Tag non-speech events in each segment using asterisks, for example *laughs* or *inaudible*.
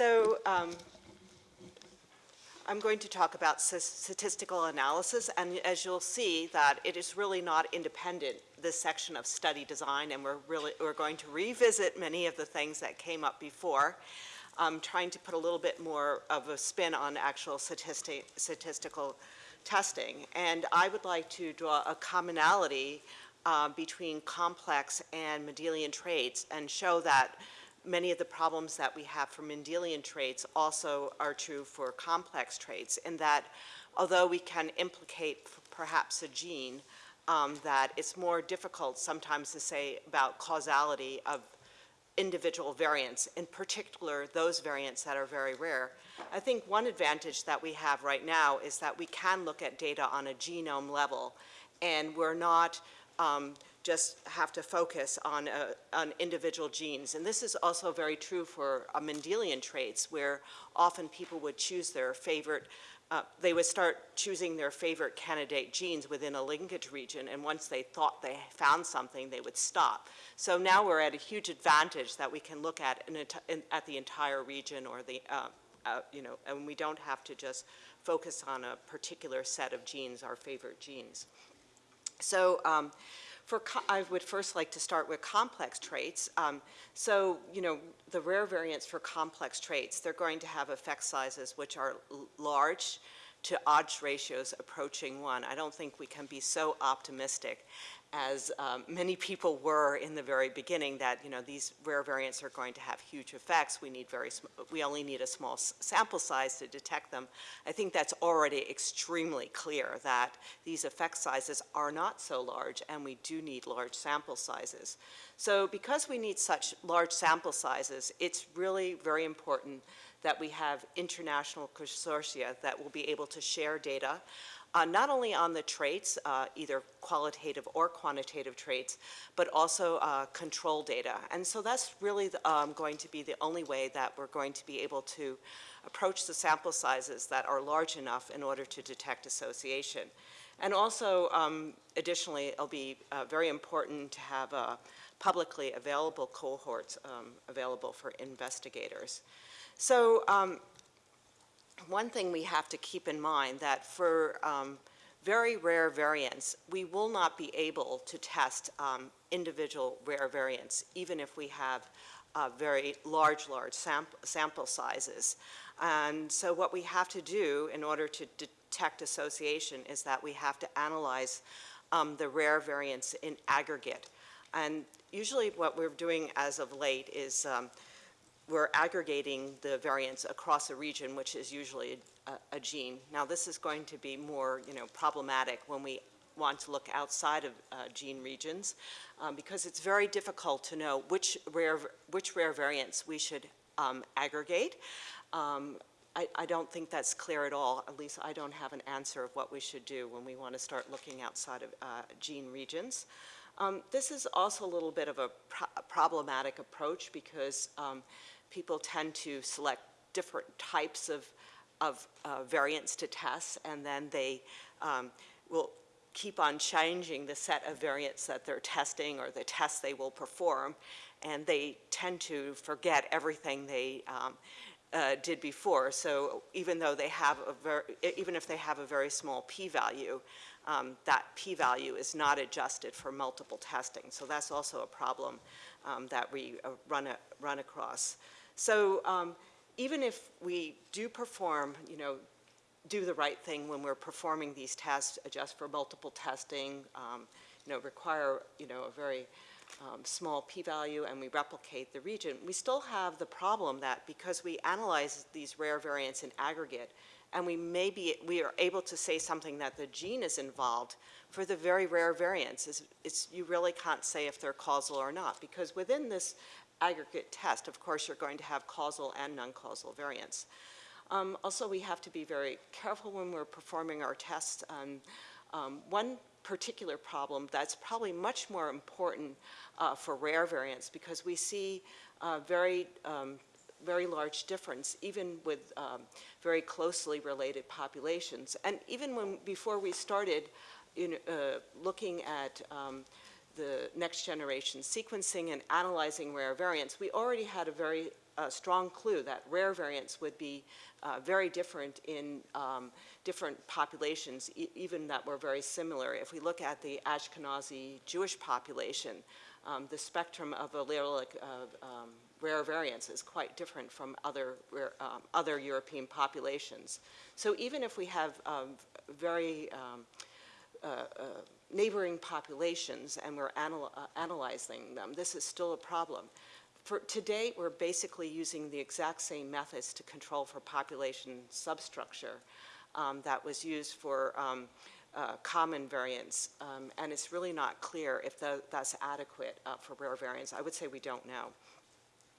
So um, I'm going to talk about statistical analysis, and as you'll see that it is really not independent, this section of study design, and we're really, we're going to revisit many of the things that came up before. I'm trying to put a little bit more of a spin on actual statistic, statistical testing. And I would like to draw a commonality uh, between complex and Mendelian traits and show that many of the problems that we have for Mendelian traits also are true for complex traits in that although we can implicate perhaps a gene, um, that it's more difficult sometimes to say about causality of individual variants, in particular those variants that are very rare. I think one advantage that we have right now is that we can look at data on a genome level and we're not um, just have to focus on, uh, on individual genes. And this is also very true for uh, Mendelian traits where often people would choose their favorite, uh, they would start choosing their favorite candidate genes within a linkage region and once they thought they found something they would stop. So now we're at a huge advantage that we can look at, in, in, at the entire region or the, uh, you know, and we don't have to just focus on a particular set of genes, our favorite genes. So um, for, I would first like to start with complex traits. Um, so, you know, the rare variants for complex traits, they're going to have effect sizes which are large to odds ratios approaching one. I don't think we can be so optimistic as um, many people were in the very beginning that you know these rare variants are going to have huge effects. We need very we only need a small sample size to detect them. I think that's already extremely clear that these effect sizes are not so large and we do need large sample sizes. So because we need such large sample sizes, it's really very important that we have international consortia that will be able to share data uh, not only on the traits, uh, either qualitative or quantitative traits, but also uh, control data. And so that's really the, um, going to be the only way that we're going to be able to approach the sample sizes that are large enough in order to detect association. And also, um, additionally, it'll be uh, very important to have uh, publicly available cohorts um, available for investigators. So um, one thing we have to keep in mind that for um, very rare variants, we will not be able to test um, individual rare variants, even if we have uh, very large, large sample, sample sizes. And so what we have to do in order to detect association is that we have to analyze um, the rare variants in aggregate. And usually what we're doing as of late is um, we're aggregating the variants across a region, which is usually a, a, gene. Now this is going to be more, you know, problematic when we want to look outside of uh, gene regions um, because it's very difficult to know which rare, which rare variants we should um, aggregate. Um, I, I, don't think that's clear at all. At least I don't have an answer of what we should do when we want to start looking outside of uh, gene regions. Um, this is also a little bit of a pro problematic approach because um, people tend to select different types of, of uh, variants to test and then they um, will keep on changing the set of variants that they're testing or the tests they will perform and they tend to forget everything they um, uh, did before. So even though they have a very, even if they have a very small p-value, um, that p-value is not adjusted for multiple testing. So that's also a problem um, that we uh, run, a, run across. So um, even if we do perform, you know, do the right thing when we're performing these tests, adjust for multiple testing, um, you know, require, you know, a very um, small p-value and we replicate the region, we still have the problem that because we analyze these rare variants in aggregate and we may be, we are able to say something that the gene is involved for the very rare variants, is, is you really can't say if they're causal or not because within this aggregate test, of course, you're going to have causal and non-causal variants. Um, also, we have to be very careful when we're performing our tests. Um, um, one particular problem that's probably much more important uh, for rare variants because we see uh, very, um, very large difference even with um, very closely related populations. And even when, before we started in, uh, looking at um, the next generation sequencing and analyzing rare variants, we already had a very a strong clue that rare variants would be uh, very different in um, different populations, e even that were very similar. If we look at the Ashkenazi Jewish population, um, the spectrum of allelic uh, um, rare variants is quite different from other, rare, um, other European populations. So even if we have um, very um, uh, uh, neighboring populations and we're anal uh, analyzing them, this is still a problem. For, today, we're basically using the exact same methods to control for population substructure um, that was used for um, uh, common variants, um, and it's really not clear if the, that's adequate uh, for rare variants. I would say we don't know.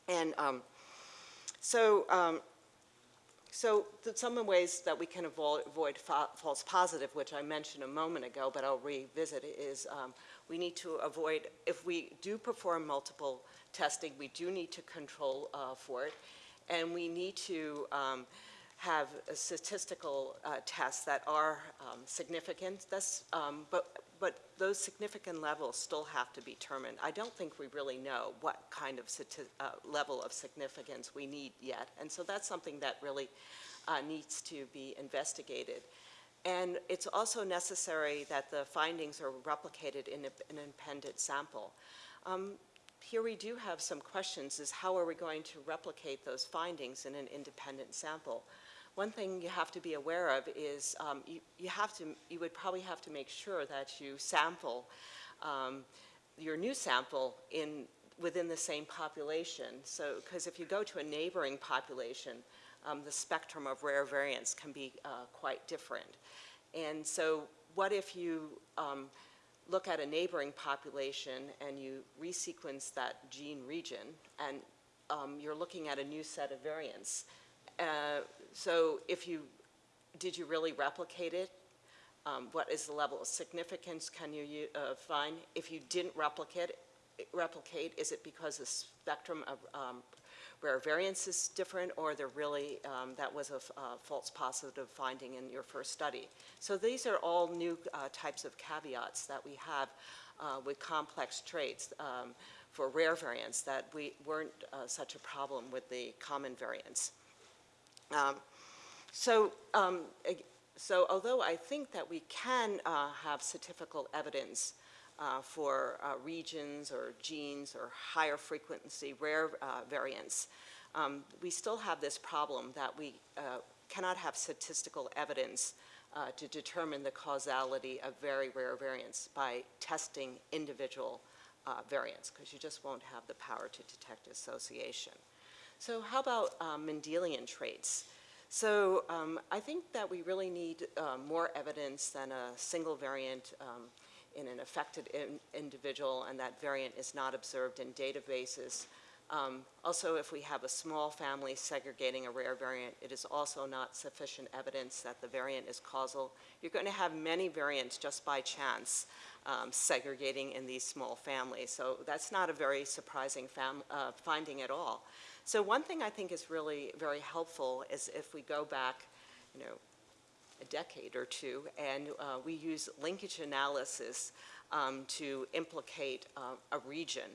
And um, so, um, so some of the ways that we can avoid, avoid fa false positive, which I mentioned a moment ago, but I'll revisit, is um, we need to avoid, if we do perform multiple testing, we do need to control uh, for it, and we need to um, have statistical uh, tests that are um, significant, That's, um, but, but those significant levels still have to be determined. I don't think we really know what kind of uh, level of significance we need yet, and so that's something that really uh, needs to be investigated. And it's also necessary that the findings are replicated in a, an independent sample. Um, here we do have some questions is how are we going to replicate those findings in an independent sample? One thing you have to be aware of is um, you, you have to, you would probably have to make sure that you sample um, your new sample in within the same population. So, because if you go to a neighboring population, um, the spectrum of rare variants can be uh, quite different. And so what if you um, look at a neighboring population and you resequence that gene region and um, you're looking at a new set of variants. Uh, so if you, did you really replicate it? Um, what is the level of significance can you uh, find? If you didn't replicate, replicate, is it because the spectrum of um, rare variants is different or they're really, um, that was a false positive finding in your first study. So these are all new uh, types of caveats that we have uh, with complex traits um, for rare variants that we weren't uh, such a problem with the common variants. Um, so, um, so although I think that we can uh, have statistical evidence uh, for uh, regions or genes or higher frequency rare uh, variants, um, we still have this problem that we uh, cannot have statistical evidence uh, to determine the causality of very rare variants by testing individual variants, because you just won't have the power to detect association. So how about Mendelian traits? So um, I think that we really need uh, more evidence than a single variant um, in an affected in individual and that variant is not observed in databases. Um, also, if we have a small family segregating a rare variant, it is also not sufficient evidence that the variant is causal. You're going to have many variants just by chance um, segregating in these small families. So that's not a very surprising uh, finding at all. So one thing I think is really very helpful is if we go back, you know, a decade or two, and uh, we use linkage analysis um, to implicate uh, a region.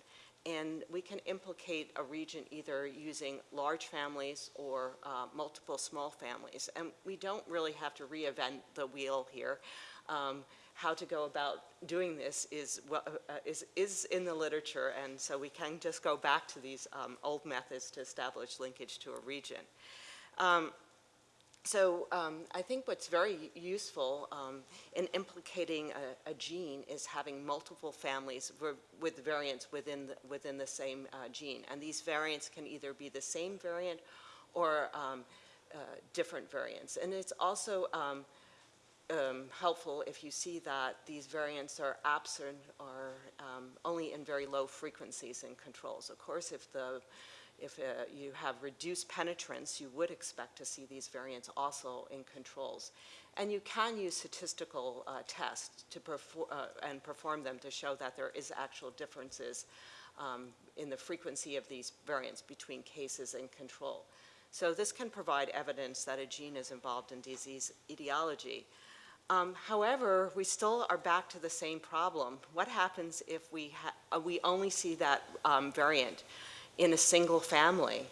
And we can implicate a region either using large families or uh, multiple small families. And we don't really have to reinvent the wheel here. Um, how to go about doing this is, uh, is, is in the literature, and so we can just go back to these um, old methods to establish linkage to a region. Um, so um, I think what's very useful um, in implicating a, a, gene is having multiple families with variants within the, within the same uh, gene. And these variants can either be the same variant or um, uh, different variants. And it's also um, helpful if you see that these variants are absent or um, only in very low frequencies in controls. Of course, if the if uh, you have reduced penetrance, you would expect to see these variants also in controls. And you can use statistical uh, tests to perform, uh, and perform them to show that there is actual differences um, in the frequency of these variants between cases and control. So this can provide evidence that a gene is involved in disease etiology. Um, however, we still are back to the same problem. What happens if we, uh, we only see that um, variant in a single family?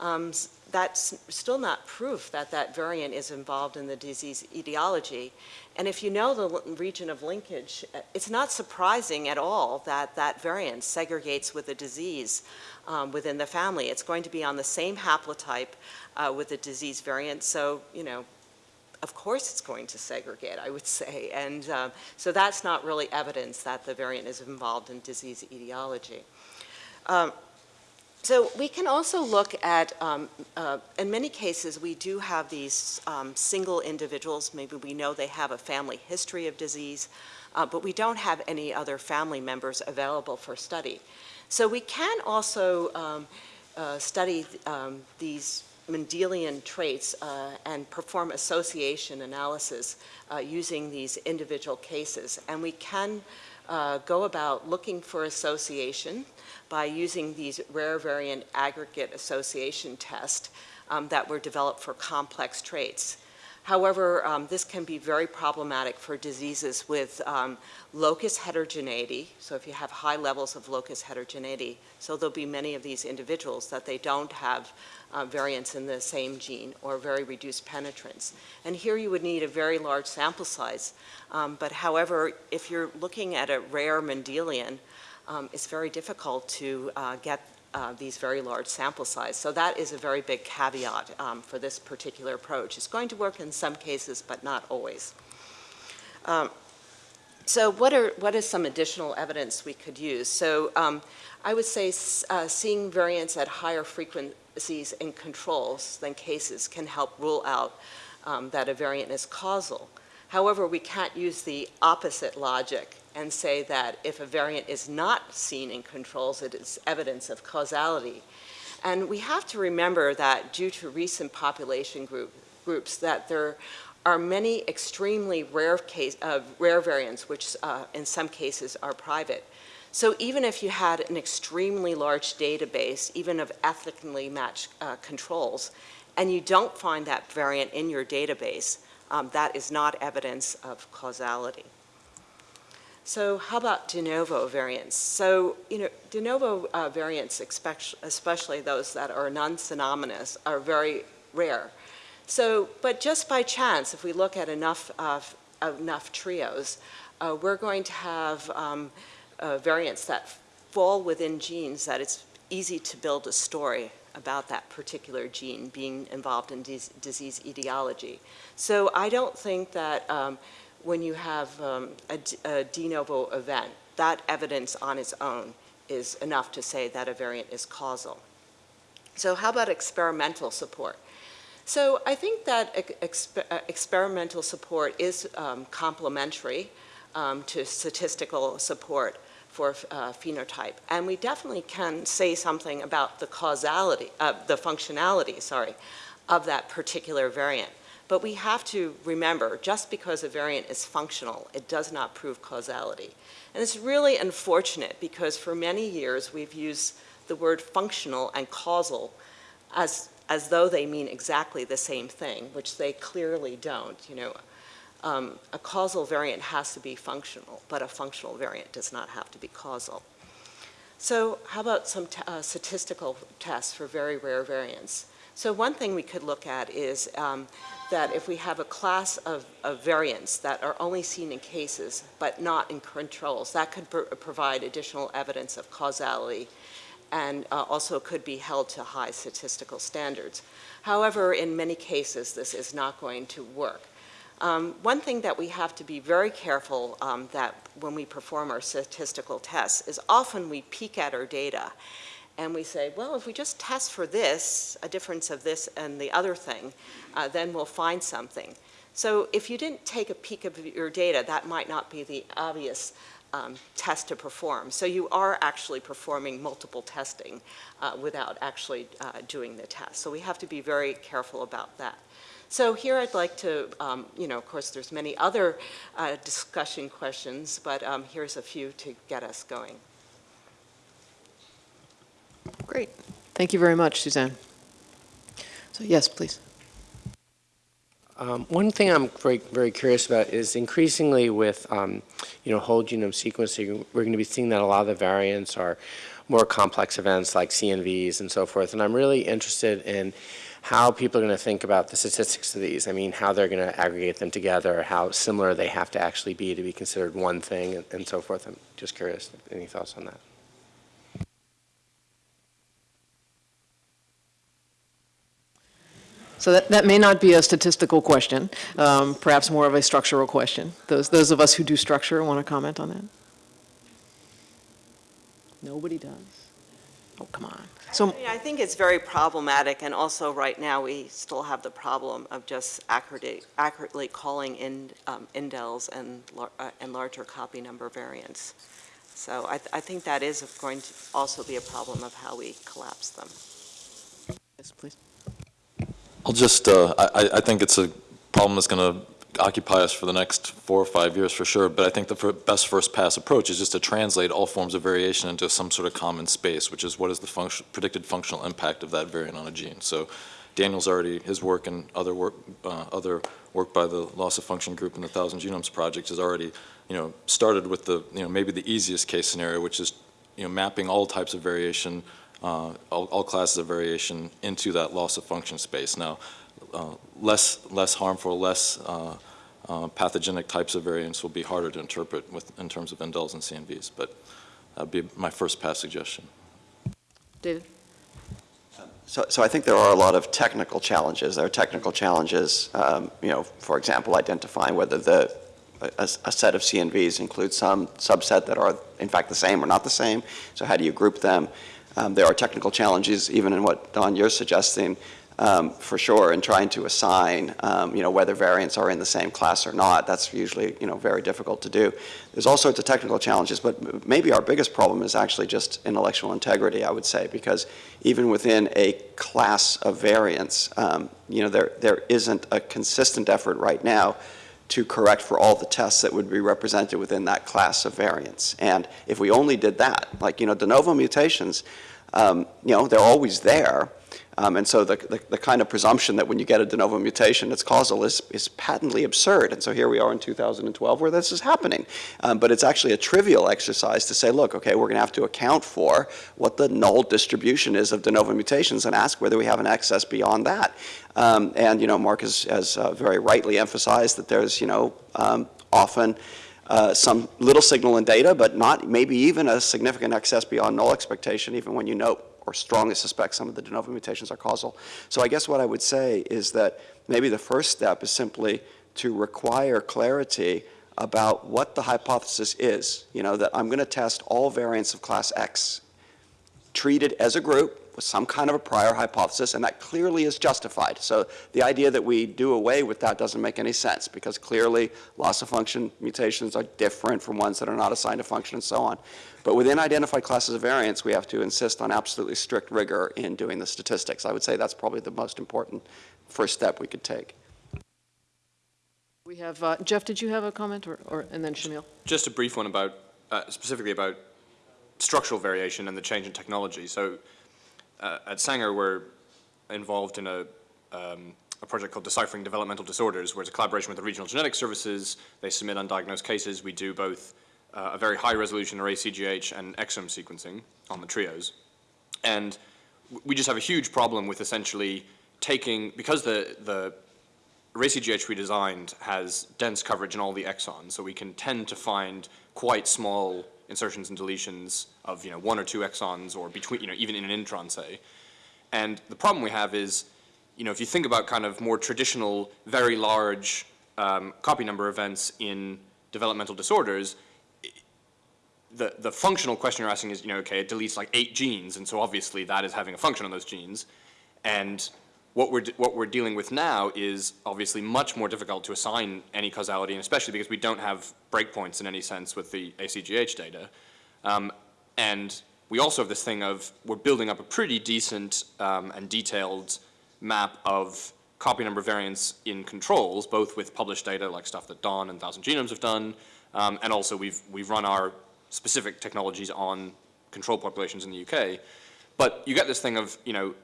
um, that's still not proof that that variant is involved in the disease etiology. And if you know the region of linkage, uh, it's not surprising at all that that variant segregates with the disease um, within the family. It's going to be on the same haplotype uh, with the disease variant, so, you know, of course it's going to segregate, I would *laughs* say. And um, so that's not really evidence that the variant is involved in disease etiology. Um, So we can also look at, um, uh, in many cases, we do have these um, single individuals, maybe we know they have a family history of disease, uh, but we don't have any other family members available for study. So we can also um, uh, study um, these Mendelian traits uh, and perform association analysis uh, using these individual cases. And we can uh, go about looking for association by using these rare variant aggregate association tests um, that were developed for complex traits. However, um, this can be very problematic for diseases with um, locus heterogeneity. So if you have high levels of locus heterogeneity, so there'll be many of these individuals that they don't have uh, variants in the same gene or very reduced penetrance. And here you would need a very large sample size. Um, but however, if you're looking at a rare Mendelian, um, it's very difficult to uh, get uh, these very large sample size. So that is a very big caveat um, for this particular approach. It's going to work in some cases, but not always. Um, so what are what is some additional evidence we could use? So um, I would say uh, seeing variants at higher frequencies in controls than cases can help rule out um, that a variant is causal. However, we can't use the opposite logic and say that if a variant is not seen in controls, it is evidence of causality. And we have to remember that due to recent population group, groups, that there are many extremely rare case, uh, rare variants, which uh, in some cases are private. So even if you had an extremely large database, even of ethnically matched uh, controls, and you don't find that variant in your database, um, that is not evidence of causality. So how about de novo variants? So, you know, de novo uh, variants, especially those that are non-synonymous, are very rare. So, but just by chance, if we look at enough, uh, enough trios, uh, we're going to have um, uh, variants that fall within genes that it's easy to build a story about that particular gene being involved in dis- disease etiology. So I don't think that um, when you have um, a de novo event, that evidence on its own is enough to say that a variant is causal. So how about experimental support? So I think that ex- exper- uh, experimental support is um, complementary um, to statistical support for uh, phenotype. And we definitely can say something about the causality, uh, the functionality, sorry, of that particular variant. But we have to remember, just because a variant is functional, it does not prove causality. And it's really unfortunate because for many years we've used the word functional and causal as, as though they mean exactly the same thing, which they clearly don't. You know, um, a causal variant has to be functional, but a functional variant does not have to be causal. So how about some uh, statistical tests for very rare variants? So one thing we could look at is um, that if we have a class of, of variants that are only seen in cases but not in controls, that could pr- provide additional evidence of causality and uh, also could be held to high statistical standards. However, in many cases, this is not going to work. Um, one thing that we have to be very careful um, that when we perform our statistical tests is often we peek at our data and we say, well, if we just test for this, a difference of this and the other thing, uh, then we'll find something. So if you didn't take a peek of your data, that might not be the obvious um, test to perform. So you are actually performing multiple testing uh, without actually uh, doing the test. So we have to be very careful about that. So here I'd like to, um, you know, of course, there's many other uh, discussion questions, but um, here's a few to get us going. Great. Thank you very much, Suzanne. So yes, please. Um, One thing I'm very, very curious about is increasingly with, um, you know, whole genome sequencing, we're going to be seeing that a lot of the variants are more complex events like CNVs and so forth. And I'm really interested in how people are going to think about the statistics of these. I mean, how they're going to aggregate them together, how similar they have to actually be to be considered one thing and, and so forth. I'm just curious, any thoughts on that? So that, that may not be a statistical question, um, perhaps more of a structural question. Those, those of us who do structure want to comment on that? Nobody does? Oh, come on. So, Yeah, I think it's very problematic, and also right now, we still have the problem of just accurately, accurately calling in um, indels and, uh, and larger copy number variants. So I, th- I think that is going to also be a problem of how we collapse them. yes, please. I'll just, uh, I, I- think it's a problem that's going to occupy us for the next four or five years for sure, but I think the best first pass approach is just to translate all forms of variation into some sort of common space, which is what is the predicted functional impact of that variant on a gene. So Daniel's already, his work and other work, uh, other work by the loss of function group and the Thousand Genomes Project has already, you know, started with the, you know, maybe the easiest case scenario, which is, you know, mapping all types of variation uh, all, all classes of variation into that loss of function space. Now, uh, less, less harmful, less uh, uh, pathogenic types of variants will be harder to interpret with, in terms of indels and CNVs, but that'd be my first pass suggestion. David? So, so I think there are a lot of technical challenges. There are technical challenges, um, you know, for example, identifying whether the, a, a set of CNVs includes some subset that are in fact the same or not the same. So how do you group them? Um, there are technical challenges even in what, Don, you're suggesting, um, for sure, in trying to assign, um, you know, whether variants are in the same class or not. That's usually, you know, very difficult to do. There's all sorts of technical challenges, but maybe our biggest problem is actually just intellectual integrity, I would say, because even within a class of variants, um, you know, there, there isn't a consistent effort right now to correct for all the tests that would be represented within that class of variants. And if we only did that, like, you know, de novo mutations, um, you know, they're always there. Um, and so the, the, the, kind of presumption that when you get a de novo mutation, it's causal is, is patently absurd. And so here we are in 2012 where this is happening. Um, but it's actually a trivial exercise to say, look, okay, we're going to have to account for what the null distribution is of de novo mutations and ask whether we have an excess beyond that. Um, and, you know, Mark has, has uh, very rightly emphasized that there's, you know, um, often uh, some little signal in data, but not maybe even a significant excess beyond null expectation, even when you note or strongly suspect some of the de novo mutations are causal. So I guess what I would say is that maybe the first step is simply to require clarity about what the hypothesis is. You know, that I'm going to test all variants of class X treated as a group with some kind of a prior hypothesis, and that clearly is justified. So the idea that we do away with that doesn't make any sense, because clearly loss of function mutations are different from ones that are not assigned a function and so on. But within identified classes of variants, we have to insist on absolutely strict rigor in doing the statistics. I would say that's probably the most important first step we could take. We have, uh, Jeff, did you have a comment, or, or and then Shamil? Just a brief one about, uh, specifically about structural variation and the change in technology. So uh, at Sanger, we're involved in a, um, a project called Deciphering Developmental Disorders, where it's a collaboration with the regional genetic services. They submit undiagnosed cases. We do both uh, a very high resolution array CGH and exome sequencing on the trios. And we just have a huge problem with essentially taking, because the, the array CGH we designed has dense coverage in all the exons, so we can tend to find quite small insertions and deletions of, you know, one or two exons or between, you know, even in an intron, say. And the problem we have is, you know, if you think about kind of more traditional, very large um, copy number events in developmental disorders, the, the functional question you're asking is, you know, okay, it deletes like eight genes, and so obviously that is having a function on those genes. And what we're, what we're dealing with now is obviously much more difficult to assign any causality, and especially because we don't have breakpoints in any sense with the ACGH data. Um, and we also have this thing of we're building up a pretty decent um, and detailed map of copy number variants in controls, both with published data like stuff that Don and Thousand Genomes have done, um, and also we've, we've run our specific technologies on control populations in the UK. But you get this thing of, you know,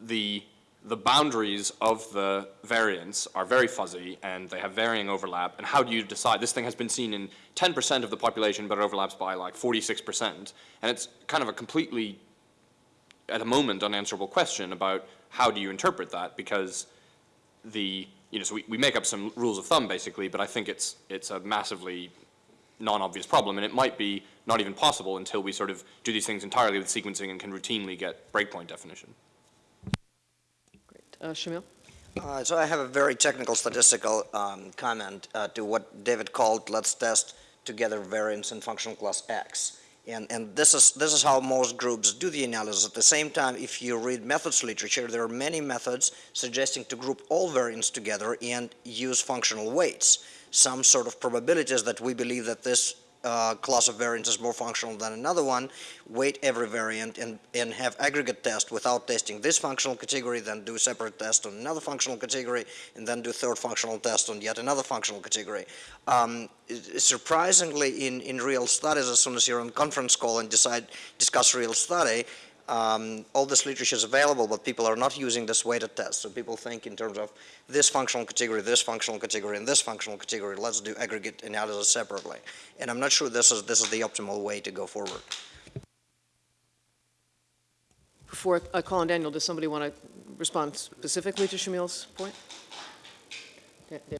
the the boundaries of the variants are very fuzzy and they have varying overlap. And how do you decide? This thing has been seen in 10% of the population, but it overlaps by like 46%. And it's kind of a completely, at a moment, unanswerable question about how do you interpret that? Because the, you know, so we, we make up some rules of thumb basically, but I think it's, it's a massively non-obvious problem. And it might be not even possible until we sort of do these things entirely with sequencing and can routinely get breakpoint definition. Uh, Shamil? Uh, So I have a very technical statistical um, comment uh, to what David called, let's test together variance in functional class X. And, and this is, this is how most groups do the analysis. At the same time, if you read methods literature, there are many methods suggesting to group all variants together and use functional weights. Some sort of probabilities that we believe that this uh, class of variants is more functional than another one, weight every variant and, and have aggregate test without testing this functional category, then do separate test on another functional category, and then do third functional test on yet another functional category. Um, surprisingly, in, in real studies, as soon as you're on conference call and decide, discuss real study, um, all this literature is available, but people are not using this weighted test. So people think in terms of this functional category, this functional category, and this functional category. Let's do aggregate analysis separately. And I'm not sure this is, this is the optimal way to go forward. Before I call on Daniel, does somebody want to respond specifically to Shamil's point? Da- da-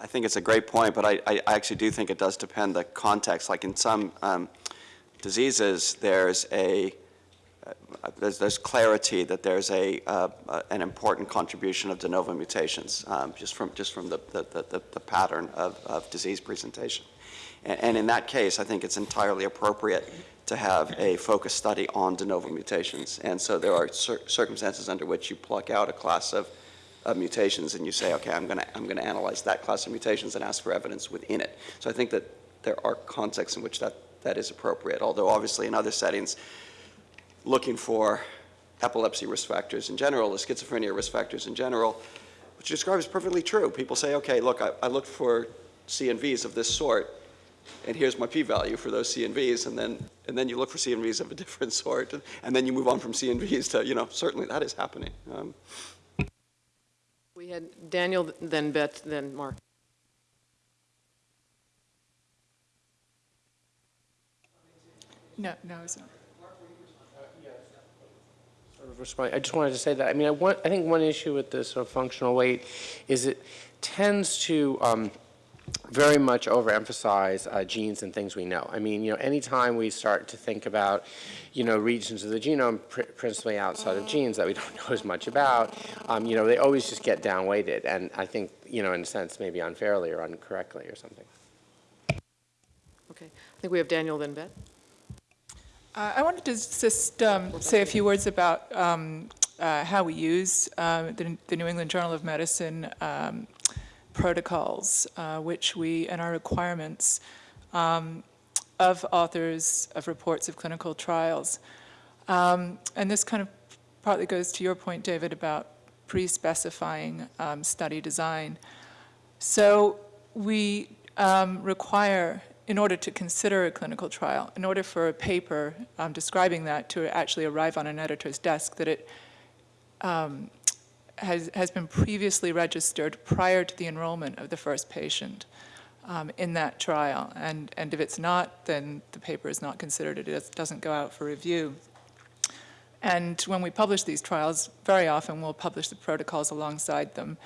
I think it's a great point, but I, I I actually do think it does depend the context. Like in some um, diseases, there's a, uh, there's, there's clarity that there's a, uh, uh, an important contribution of de novo mutations, um, just from, just from the, the, the, the pattern of, of disease presentation. And, and in that case, I think it's entirely appropriate to have a focused study on de novo mutations. And so there are cir- circumstances under which you pluck out a class of, of mutations and you say, okay, I'm going to I'm going to analyze that class of mutations and ask for evidence within it. So I think that there are contexts in which that, that is appropriate, although obviously in other settings, looking for epilepsy risk factors in general, the schizophrenia risk factors in general, which you describe is perfectly true. People say, okay, look, I, I looked for CNVs of this sort, and here's my p-value for those CNVs, and then, and then you look for CNVs of a *laughs* different sort, and, and then you move on from CNVs to, you know, certainly that is happening. Um, We had Daniel, then Beth, then Mark. No, no, it's not. I just wanted to say that, I mean, I want, I think one issue with this sort of functional weight is it tends to um, very much overemphasize uh, genes and things we know. I mean, you know, anytime we start to think about, you know, regions of the genome pr- principally outside of genes that we *laughs* don't know as much about, um, you know, they always just get downweighted. And I think, you know, in a sense, maybe unfairly or incorrectly or something. Okay, I think we have Daniel, then Beth. Uh, I wanted to just um, say a few words about um, uh, how we use uh, the the New England Journal of Medicine um, protocols, uh, which we, and our requirements um, of authors of reports of clinical trials. Um, And this kind of partly goes to your point, David, about pre-specifying um, study design. So we require, in order to consider a clinical trial, in order for a paper um, describing that to actually arrive on an editor's desk, that it um, has, has been previously registered prior to the enrollment of the first patient um, in that trial. And, and if it's not, then the paper is not considered, it doesn't go out for review. And when we publish these trials, very often we'll publish the protocols alongside them.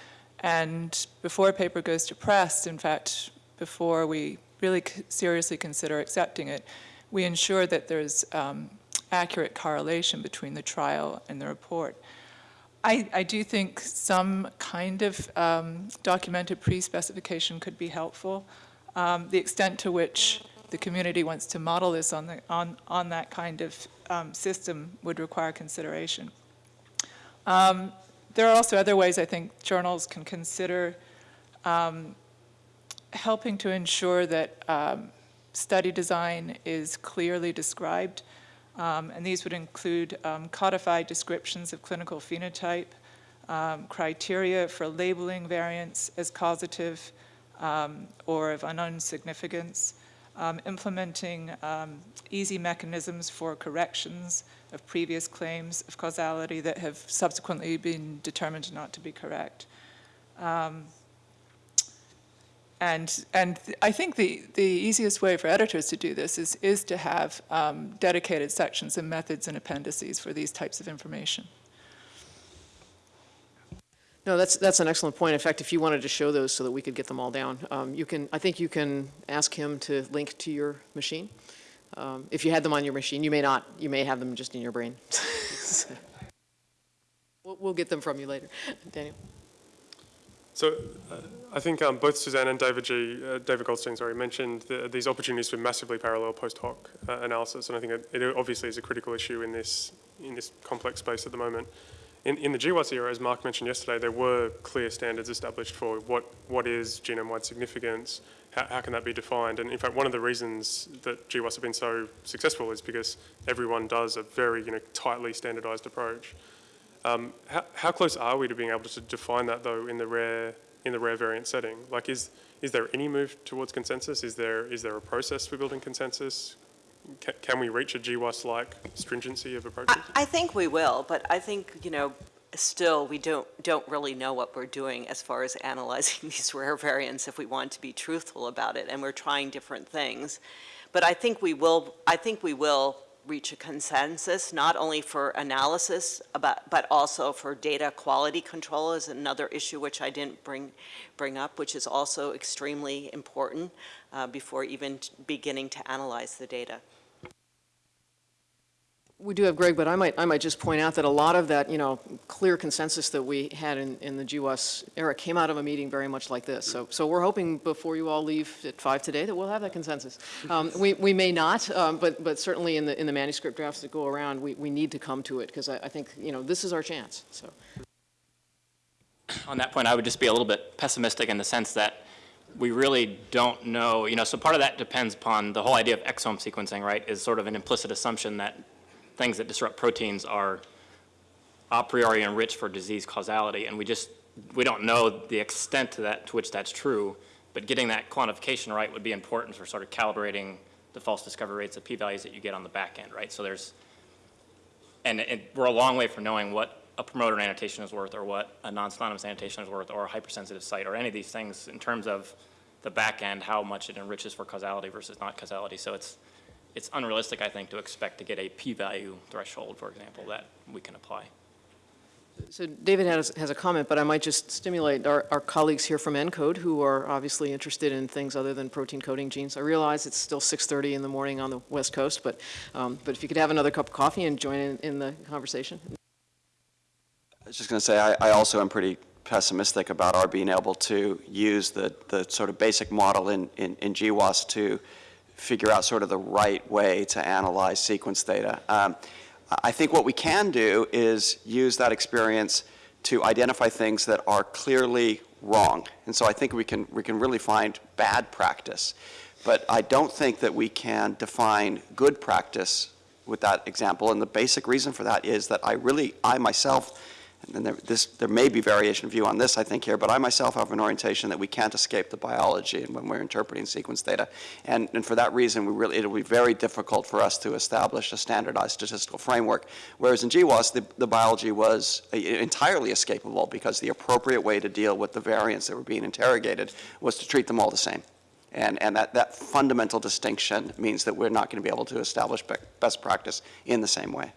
And before a paper goes to press, in fact, before we really seriously consider accepting it, we ensure that there's um, accurate correlation between the trial and the report. I, I do think some kind of um, documented pre-specification could be helpful. Um, the extent to which the community wants to model this on, the, on, on that kind of um, system would require consideration. Um, there are also other ways I think journals can consider um, helping to ensure that um, study design is clearly described. Um, and these would include um, codified descriptions of clinical phenotype, um, criteria for labeling variants as causative um, or of unknown significance, implementing easy mechanisms for corrections of previous claims of causality that have subsequently been determined not to be correct. Um, and, and I think the, the easiest way for editors to do this is, is to have um, dedicated sections and methods and appendices for these types of information. No, that's, that's an excellent point. In fact, if you wanted to show those so that we could get them all down, um, you can, I think you can ask him to link to your machine. Um, If you had them on your machine, you may not, you may have them just in your brain. *laughs* We'll, we'll get them from you later. Daniel? So uh, I think um, both Suzanne and David G, uh, David Goldstein, sorry, mentioned the, these opportunities for massively parallel post hoc uh, analysis, and I think it, it obviously is a critical issue in this in this complex space at the moment. In, in the GWAS era, as Mark mentioned yesterday, there were clear standards established for what, what is genome-wide significance, how, how can that be defined, and in fact, one of the reasons that GWAS have been so successful is because everyone does a very you know, tightly standardized approach. Um, how, how close are we to being able to define that though in the rare in the rare variant setting? Like, is is there any move towards consensus? Is there is there a process for building consensus? Can, we reach a GWAS-like stringency of approaches? I, I think we will, but I think, you know, still, we don't, don't really know what we're doing as far as analyzing *laughs* these rare variants if we want to be truthful about it, and we're trying different things. But I think we will, I think we will reach a consensus, not only for analysis, about, but also for data quality control is another issue which I didn't bring, bring up, which is also extremely important uh, before even beginning to analyze the data. We do have Greg, but I might, I might just point out that a lot of that, you know, clear consensus that we had in, in the GWAS era came out of a meeting very much like this. So, so we're hoping before you all leave at five today that we'll have that consensus. Um, we, we may not, um, but, but certainly in the, in the manuscript drafts that go around, we, we need to come to it because I, I think, you know, this is our chance, so. on that point, I would just be a little bit pessimistic in the sense that we really don't know, you know, so part of that depends upon the whole idea of exome sequencing, right, is sort of an implicit assumption that things that disrupt proteins are a priori enriched for disease causality, and we just, we don't know the extent to that, to which that's true, but getting that quantification right would be important for sort of calibrating the false discovery rates of p-values that you get on the back end, right? So there's, and, and we're a long way from knowing what a promoter annotation is worth or what a non-synonymous annotation is worth or a hypersensitive site or any of these things in terms of the back end, how much it enriches for causality versus not causality. So it's, it's unrealistic, I think, to expect to get a p-value threshold, for example, that we can apply. So David has, has a comment, but I might just stimulate our, our colleagues here from ENCODE who are obviously interested in things other than protein coding genes. I realize it's still 6:30 in the morning on the West Coast, but, um, but if you could have another cup of coffee and join in, in the conversation. I was just going to say, I, I also am pretty pessimistic about our being able to use the, the sort of basic model in, in, in GWAS to figure out sort of the right way to analyze sequence data. Um, I think what we can do is use that experience to identify things that are clearly wrong. And so I think we can, we can really find bad practice. But I don't think that we can define good practice with that example. And the basic reason for that is that I really, I myself, and there, this, there may be variation of view on this, I think, here, but I myself have an orientation that we can't escape the biology and when we're interpreting sequence data. And, and for that reason, we really, it'll be very difficult for us to establish a standardized statistical framework. Whereas in GWAS, the, the biology was entirely escapable because the appropriate way to deal with the variants that were being interrogated was to treat them all the same. And, and that, that fundamental distinction means that we're not going to be able to establish be best practice in the same way.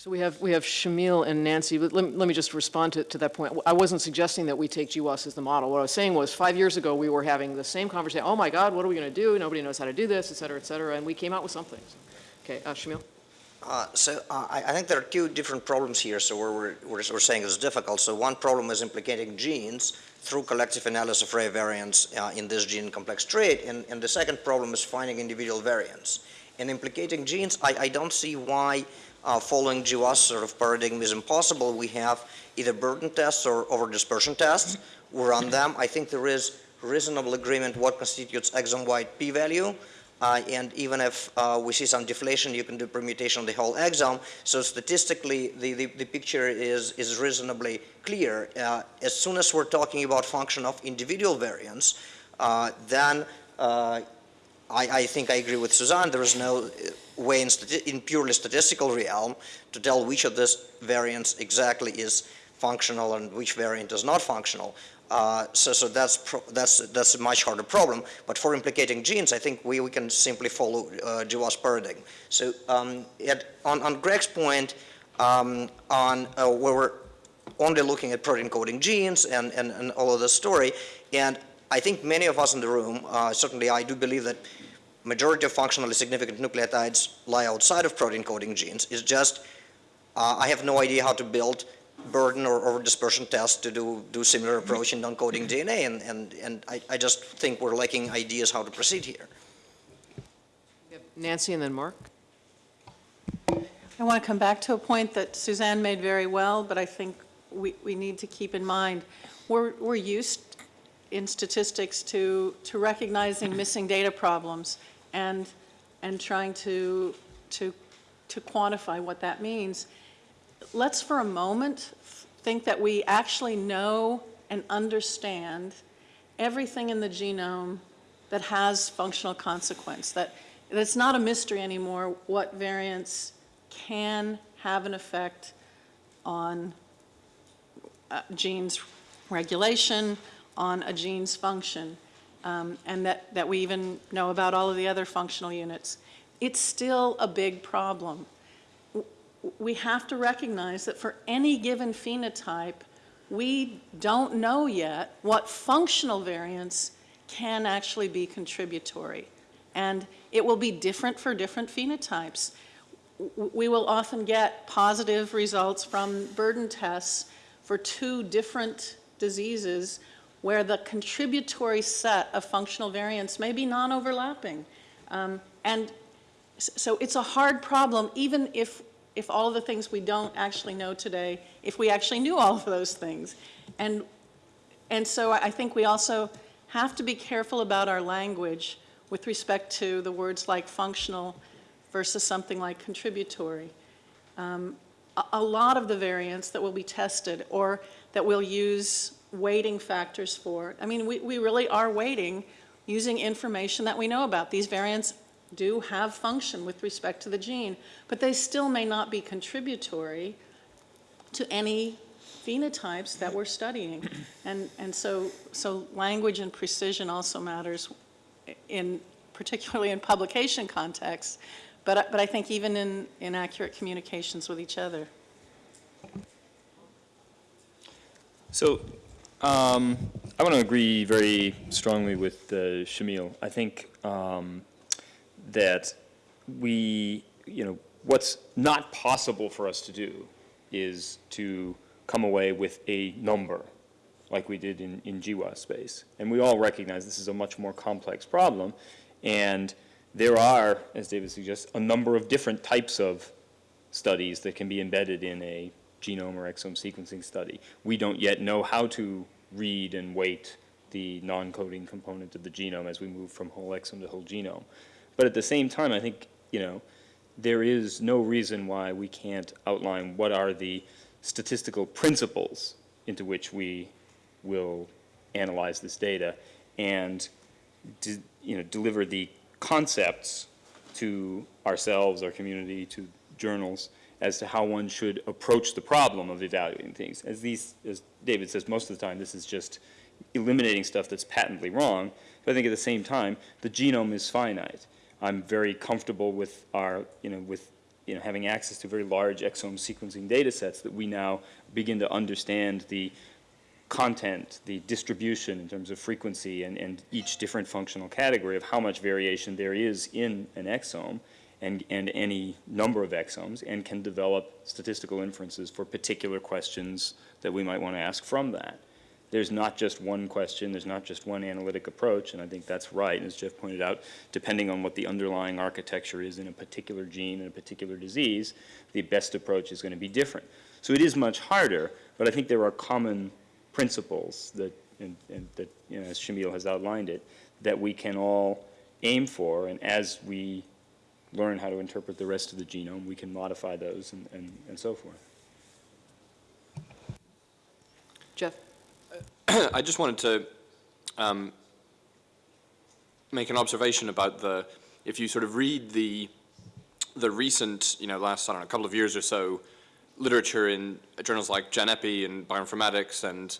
So we have, we have Shamil and Nancy, let, let me just respond to, to that point. I wasn't suggesting that we take GWAS as the model. What I was saying was five years ago, we were having the same conversation, oh my God, what are we going to do? Nobody knows how to do this, et cetera, et cetera, and we came out with something. Okay, uh, Shamil? Uh, So uh, I I think there are two different problems here, so we're, we're, we're saying it's difficult. So one problem is implicating genes through collective analysis of rare variants uh, in this gene complex trait, and, and the second problem is finding individual variants. In implicating genes, I, I don't see why uh, following GWAS sort of paradigm is impossible. We have either burden tests or over dispersion tests. We run them. I think there is reasonable agreement what constitutes exome-wide p-value. Uh, and even if uh, we see some deflation, you can do permutation of the whole exome. So statistically, the, the, the picture is, is reasonably clear. Uh, as soon as we're talking about function of individual variants, uh, then uh, I, I think I agree with Suzanne, there is no uh, way in, in purely statistical realm to tell which of this variants exactly is functional and which variant is not functional. Uh, so, so that's, that's, that's a much harder problem. But for implicating genes, I think we, we can simply follow uh, paradigm. So um, at, on, on Greg's point, um, on uh, where we're only looking at protein coding genes and, and, and all of this story, and I think many of us in the room, uh, certainly I do believe that majority of functionally significant nucleotides lie outside of protein coding genes. It's just, uh, I have no idea how to build burden or, or dispersion tests to do, do similar approach in non-coding DNA, and, and, and I, I just think we're lacking ideas how to proceed here. Nancy and then Mark? I want to come back to a point that Suzanne made very well, but I think we, we need to keep in mind. We're, we're used in statistics to, to recognizing missing data problems and, and trying to, to, to quantify what that means. Let's for a moment think that we actually know and understand everything in the genome that has functional consequence, that, it's not a mystery anymore what variants can have an effect on uh, genes regulation, on a gene's function, um, and that, that we even know about all of the other functional units. It's still a big problem. We have to recognize that for any given phenotype, we don't know yet what functional variants can actually be contributory. And it will be different for different phenotypes. We will often get positive results from burden tests for two different diseases where the contributory set of functional variants may be non-overlapping. Um, And so it's a hard problem, even if, if all the things we don't actually know today, if we actually knew all of those things. And, and so I think we also have to be careful about our language with respect to the words like functional versus something like contributory. Um, A, a lot of the variants that will be tested or that we'll use weighting factors for, I mean, we, we really are weighting using information that we know about. These variants do have function with respect to the gene, but they still may not be contributory to any phenotypes that we're studying. And, and so, so language and precision also matters in, particularly in publication contexts, but, but I think even in, in accurate communications with each other. So um, I want to agree very strongly with uh, Shamil. I think um, that we, you know, what's not possible for us to do is to come away with a number like we did in, in GWAS space. And we all recognize this is a much more complex problem. And there are, as David suggests, a number of different types of studies that can be embedded in a genome or exome sequencing study. We don't yet know how to read and weight the non-coding component of the genome as we move from whole exome to whole genome. But at the same time, I think, you know, there is no reason why we can't outline what are the statistical principles into which we will analyze this data and, you know, deliver the concepts to ourselves, our community, to journals, as to how one should approach the problem of evaluating things. As these, as David says, most of the time, this is just eliminating stuff that's patently wrong. But I think at the same time, the genome is finite. I'm very comfortable with our, you know, with, you know, having access to very large exome sequencing data sets that we now begin to understand the content, the distribution in terms of frequency and, and each different functional category of how much variation there is in an exome and, and any number of exomes and can develop statistical inferences for particular questions that we might want to ask from that. There's not just one question, there's not just one analytic approach, and I think that's right, as Jeff pointed out, depending on what the underlying architecture is in a particular gene in a particular disease, the best approach is going to be different. So it is much harder, but I think there are common principles that, and, and that, you know, as Shamil has outlined it, that we can all aim for, and as we learn how to interpret the rest of the genome, we can modify those and, and, and so forth. Jeff? *clears throat* I just wanted to um, make an observation about the, if you sort of read the, the recent, you know, last, I don't know, a couple of years or so, literature in journals like GenEpi and Bioinformatics, and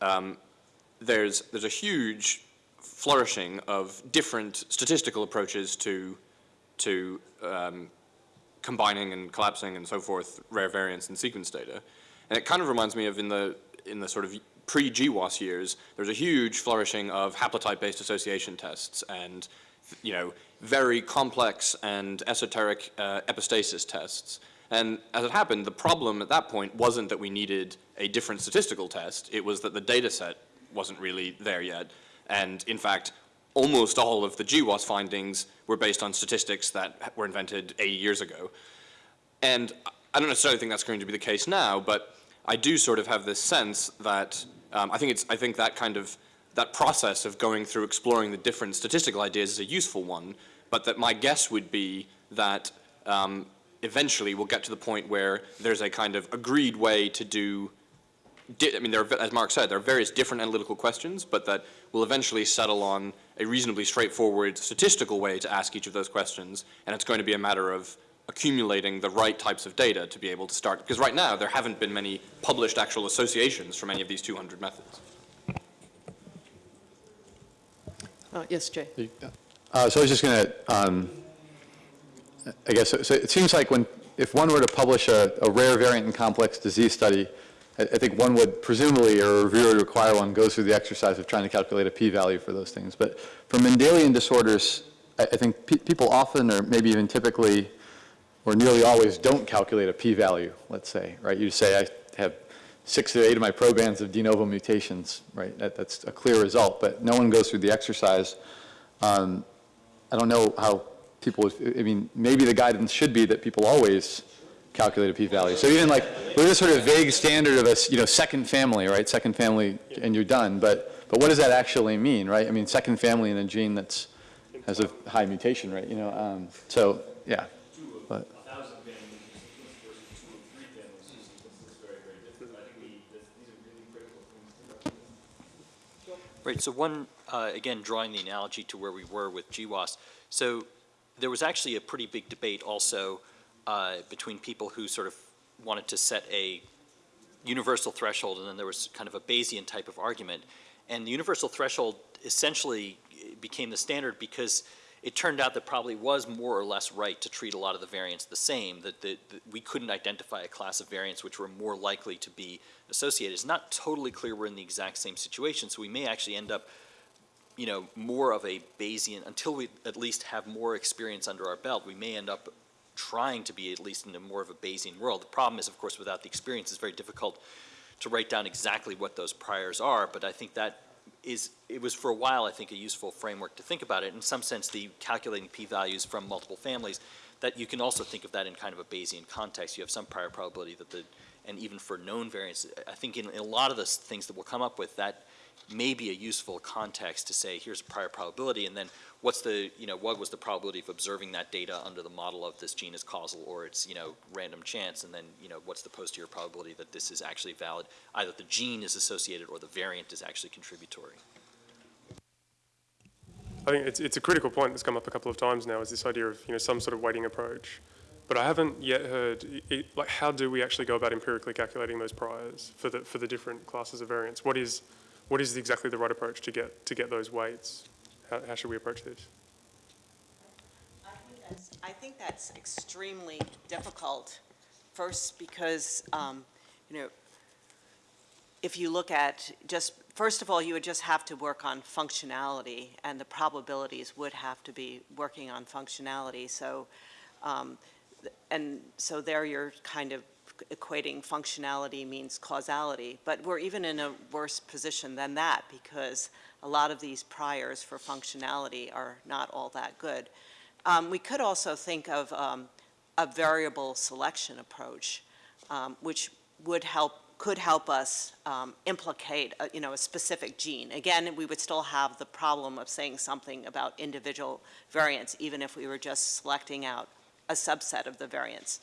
um, there's, there's a huge flourishing of different statistical approaches to, to um, combining and collapsing and so forth rare variants in sequence data. And it kind of reminds me of in the, in the sort of pre-GWAS years, there was a huge flourishing of haplotype-based association tests and, you know, very complex and esoteric uh, epistasis tests. And as it happened, the problem at that point wasn't that we needed a different statistical test, it was that the data set wasn't really there yet. And in fact, almost all of the GWAS findings were based on statistics that were invented 80 years ago. And I don't necessarily think that's going to be the case now, but I do sort of have this sense that um, I think it's I think that kind of that process of going through exploring the different statistical ideas is a useful one, but that my guess would be that um, eventually we'll get to the point where there's a kind of agreed way to do I mean, there are, as Mark said, there are various different analytical questions, but that will eventually settle on a reasonably straightforward statistical way to ask each of those questions, and it's going to be a matter of accumulating the right types of data to be able to start, because right now there haven't been many published actual associations from any of these 200 methods. Uh, Yes, Jay? Uh, So I was just going to, I guess, so it seems like when, if one were to publish a, a rare variant and complex disease study, I, think one would presumably, or a reviewer require one goes through the exercise of trying to calculate a p-value for those things. But for Mendelian disorders, I, I think pe people often, or maybe even typically, or nearly always don't calculate a p-value, let's say, right? You say I have six to eight of my probands of de novo mutations, right? That, that's a clear result, but no one goes through the exercise. Um, I don't know how people, I mean, maybe the guidance should be that people always calculate p-value. So even like, with a sort of vague standard of a, you know, second family, right? Second family and you're done, but, but what does that actually mean, right? I mean, second family in a gene that's, has a high mutation rate, you know? Um, so, yeah, but. Right, so one, uh, again, drawing the analogy to where we were with GWAS. So there was actually a pretty big debate also uh, between people who sort of wanted to set a universal threshold, and then there was kind of a Bayesian type of argument. And the universal threshold essentially became the standard because it turned out that probably was more or less right to treat a lot of the variants the same, that, that, that we couldn't identify a class of variants which were more likely to be associated. It's not totally clear we're in the exact same situation, so we may actually end up you know, more of a Bayesian, until we at least have more experience under our belt, we may end up trying to be at least in a more of a Bayesian world. The problem is, of course, without the experience, it's very difficult to write down exactly what those priors are, but I think that is, it was for a while, I think, a useful framework to think about it. In some sense, the calculating p-values from multiple families, that you can also think of that in kind of a Bayesian context. You have some prior probability that the, and even for known variants, I think in, in a lot of the things that we'll come up with, that may be a useful context to say, here's a prior probability, and then what's the, you know, what was the probability of observing that data under the model of this gene is causal or it's, you know, random chance, and then, you know, what's the posterior probability that this is actually valid, either the gene is associated or the variant is actually contributory. I think it's, it's a critical point that's come up a couple of times now is this idea of, you know, some sort of weighting approach. But I haven't yet heard, it, like, how do we actually go about empirically calculating those priors for the, for the different classes of variants? What is, what is exactly the right approach to get, to get those weights? How, how should we approach this? I think that's, I think that's extremely difficult. First, because, um, you know, if you look at just, first of all, you would just have to work on functionality, and the probabilities would have to be working on functionality. So, um, and so there you're kind of equating functionality means causality. But we're even in a worse position than that because a lot of these priors for functionality are not all that good. Um, we could also think of um, a variable selection approach, um, which would help could help us um, implicate, a, you know, a specific gene. Again, we would still have the problem of saying something about individual variants, even if we were just selecting out a subset of the variants.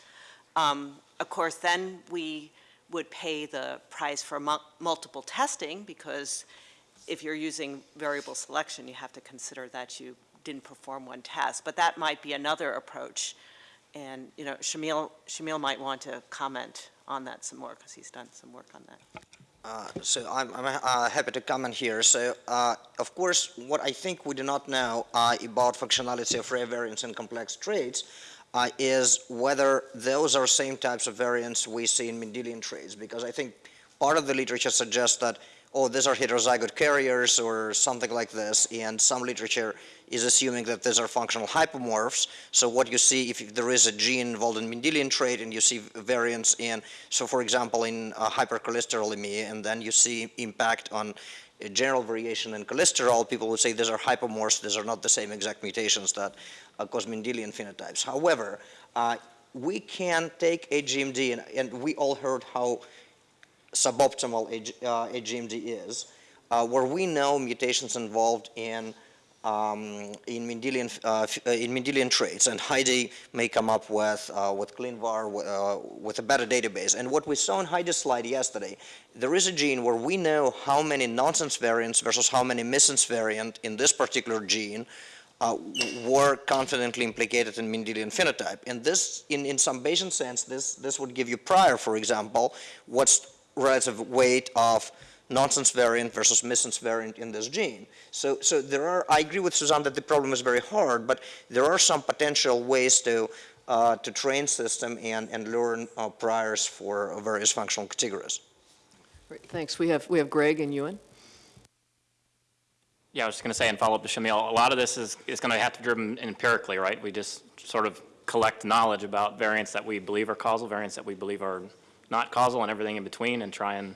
Um, of course, then we would pay the price for mu multiple testing because if you're using variable selection, you have to consider that you didn't perform one test. But that might be another approach. And, you know, Shamil, Shamil might want to comment on that some more, because he's done some work on that. Uh, So I'm, I'm uh, happy to comment here. So, uh, of course, what I think we do not know uh, about functionality of rare variants and complex traits uh, is whether those are same types of variants we see in Mendelian traits, because I think part of the literature suggests that, oh, these are heterozygote carriers or something like this, and some literature is assuming that these are functional hypomorphs. So what you see, if there is a gene involved in Mendelian trait and you see variants in, so for example, in uh, hypercholesterolemia, and then you see impact on general variation in cholesterol, people would say these are hypomorphs, these are not the same exact mutations that uh, cause Mendelian phenotypes. However, uh, we can take HGMD, and, and we all heard how suboptimal a, G- uh, HGMD is, uh, where we know mutations involved in um, in Mendelian uh, uh, in Mendelian traits, and Heidi may come up with uh, with ClinVar uh, with a better database. And what we saw in Heidi's slide yesterday, there is a gene where we know how many nonsense variants versus how many missense variant in this particular gene uh, were confidently implicated in Mendelian phenotype. And this, in, in some Bayesian sense, this, this would give you prior, for example, what's relative weight of nonsense variant versus missense variant in this gene. So, so there are, I agree with Suzanne that the problem is very hard, but there are some potential ways to, uh, to train system and, and learn uh, priors for various functional categories. Great, thanks. We have, we have Greg and Ewan. Yeah, I was just going to say, and follow up to Shamil, a lot of this is, is going to have to be driven empirically, right? We just sort of collect knowledge about variants that we believe are causal, variants that we believe are not causal, and everything in between, and try and